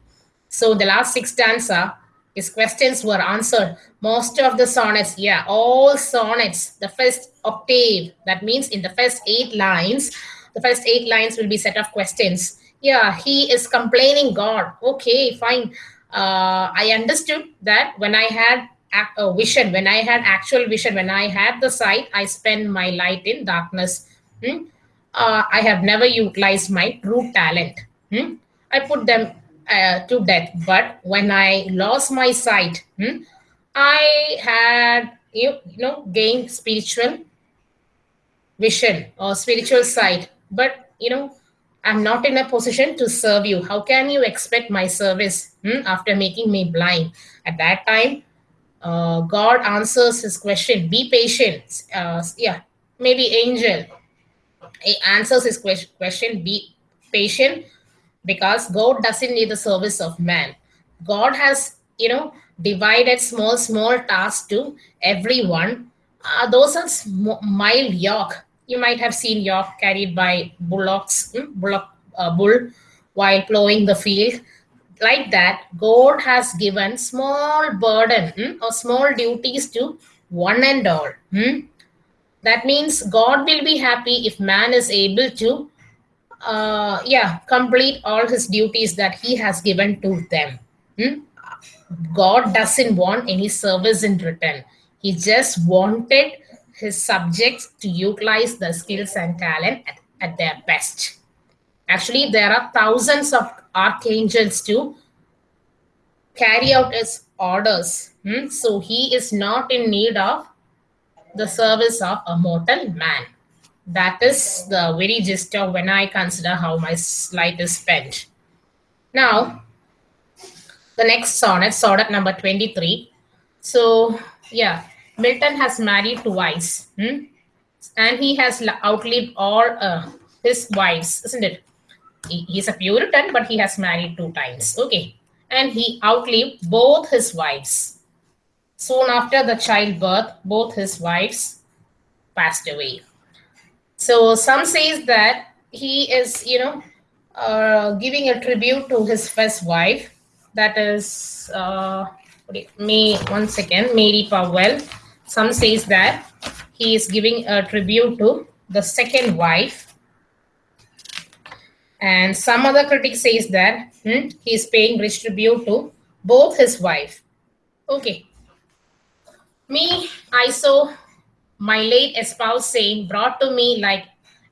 So the last six stanza, his questions were answered. Most of the sonnets, yeah, all sonnets, the first octave, that means in the first eight lines, the first eight lines will be set of questions. Yeah, he is complaining God. Okay, fine. Uh, I understood that when I had a vision, when I had actual vision, when I had the sight, I spend my light in darkness. Hmm? Uh, I have never utilized my true talent. Hmm? I put them uh, to death. But when I lost my sight, hmm, I had you, know gained spiritual vision or spiritual sight. But you know, I'm not in a position to serve you. How can you expect my service hmm, after making me blind? At that time, uh, God answers his question. Be patient. Uh, yeah, maybe angel. He answers his question. Be patient because God doesn't need the service of man. God has, you know, divided small, small tasks to everyone. Uh, those are mild yoke. You might have seen yoke carried by bullocks, hmm, bullock, uh, bull while plowing the field. Like that, God has given small burden hmm, or small duties to one and all. Hmm? That means God will be happy if man is able to uh, yeah, complete all his duties that he has given to them. God doesn't want any service in return. He just wanted his subjects to utilize the skills and talent at, at their best. Actually, there are thousands of archangels to carry out his orders. Hmm? So he is not in need of the service of a mortal man that is the very gist of when I consider how my life is spent. Now, the next sonnet, sonnet number 23. So, yeah, Milton has married twice. Hmm? And he has outlived all uh, his wives, isn't it? He, he's a Puritan, but he has married two times. Okay. And he outlived both his wives. Soon after the childbirth, both his wives passed away. So some says that he is, you know, uh, giving a tribute to his first wife. That is, uh, me one second, Mary Powell. Some says that he is giving a tribute to the second wife. And some other critic says that hmm, he is paying rich tribute to both his wife. Okay. Me, I saw my late espoused saint brought to me like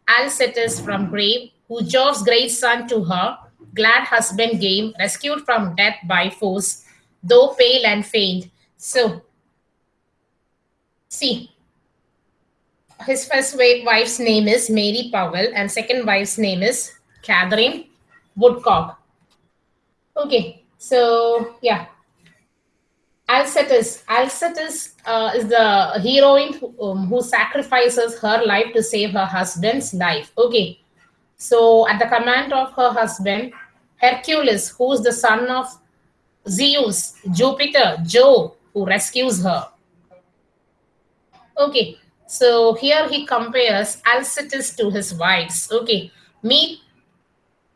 Alcestis from grave, who Jove's great son to her, glad husband game, rescued from death by force, though pale and faint. So, see, his first wife's name is Mary Powell, and second wife's name is Catherine Woodcock. Okay, so yeah, Alcestis. Alcestis uh, is the heroine um, who sacrifices her life to save her husband's life. Okay. So at the command of her husband, Hercules, who is the son of Zeus, Jupiter, Jove, who rescues her. Okay. So here he compares Alcestis to his wives. Okay. Me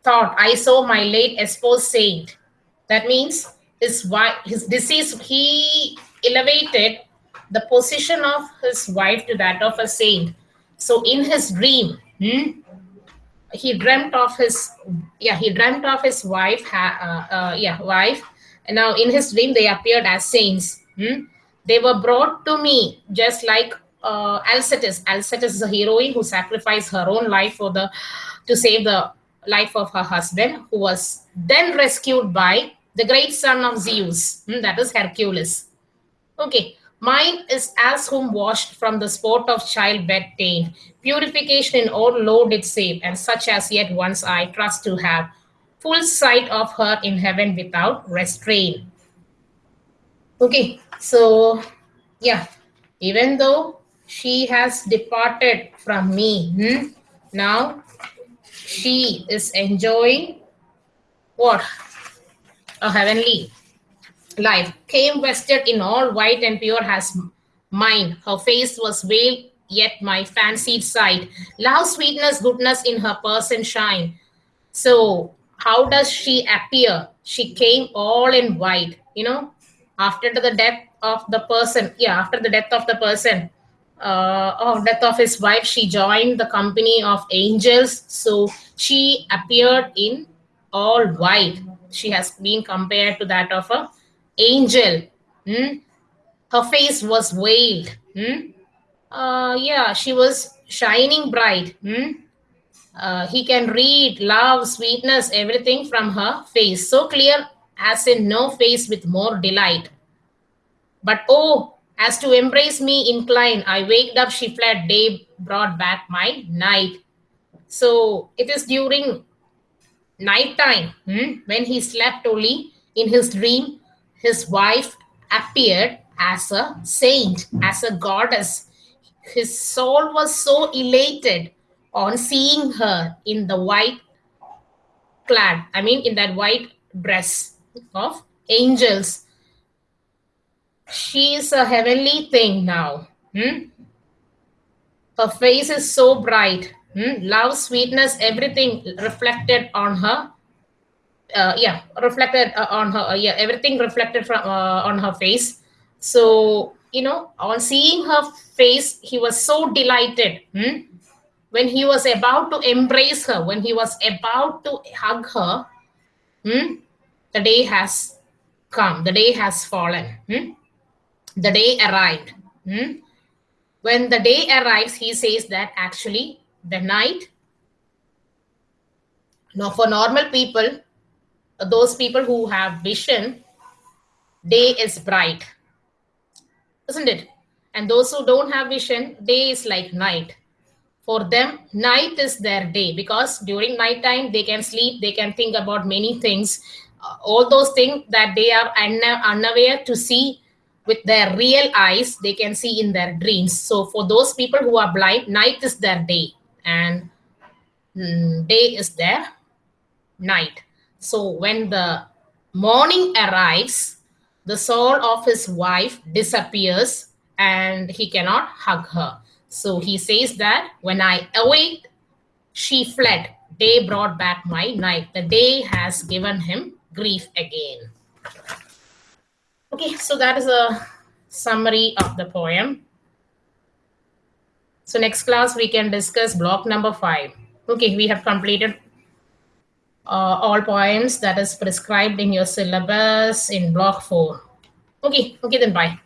thought I saw my late espoused saint. That means his wife, his disease, he elevated the position of his wife to that of a saint. So in his dream, hmm, he dreamt of his, yeah, he dreamt of his wife, uh, uh, yeah, wife. And now in his dream, they appeared as saints. Hmm? They were brought to me just like uh, Alcestis. Alcestis is a heroine who sacrificed her own life for the to save the life of her husband, who was then rescued by the great son of Zeus, hmm, that is Hercules. Okay, mine is as whom washed from the sport of childbed taint, purification in all load it save, and such as yet once I trust to have full sight of her in heaven without restraint. Okay, so yeah, even though she has departed from me, hmm, now she is enjoying what? a heavenly life came vested in all white and pure as mine. Her face was veiled, yet my fancied sight. Love, sweetness, goodness in her person shine. So, how does she appear? She came all in white, you know, after the death of the person. Yeah, after the death of the person, uh, of death of his wife, she joined the company of angels. So, she appeared in all white. She has been compared to that of a angel. Hmm? Her face was veiled. Hmm? Uh, yeah, she was shining bright. Hmm? Uh, he can read love, sweetness, everything from her face. So clear as in no face with more delight. But oh, as to embrace me incline, I waked up, she fled, day brought back my night. So it is during night time hmm, when he slept only in his dream his wife appeared as a saint, as a goddess. His soul was so elated on seeing her in the white clad, I mean, in that white dress of angels. She is a heavenly thing now. Hmm? Her face is so bright. Hmm? Love, sweetness, everything reflected on her uh, yeah reflected uh, on her uh, yeah everything reflected from uh, on her face so you know on seeing her face he was so delighted hmm? when he was about to embrace her when he was about to hug her hmm? the day has come the day has fallen hmm? the day arrived hmm? when the day arrives he says that actually the night now for normal people those people who have vision, day is bright, isn't it? And those who don't have vision, day is like night. For them, night is their day because during night time they can sleep, they can think about many things. Uh, all those things that they are unaware to see with their real eyes, they can see in their dreams. So for those people who are blind, night is their day and mm, day is their night. So when the morning arrives, the soul of his wife disappears and he cannot hug her. So he says that when I awake, she fled. Day brought back my night. The day has given him grief again. Okay, so that is a summary of the poem. So next class, we can discuss block number five. Okay, we have completed uh, all poems that is prescribed in your syllabus in block 4. Okay, okay then bye.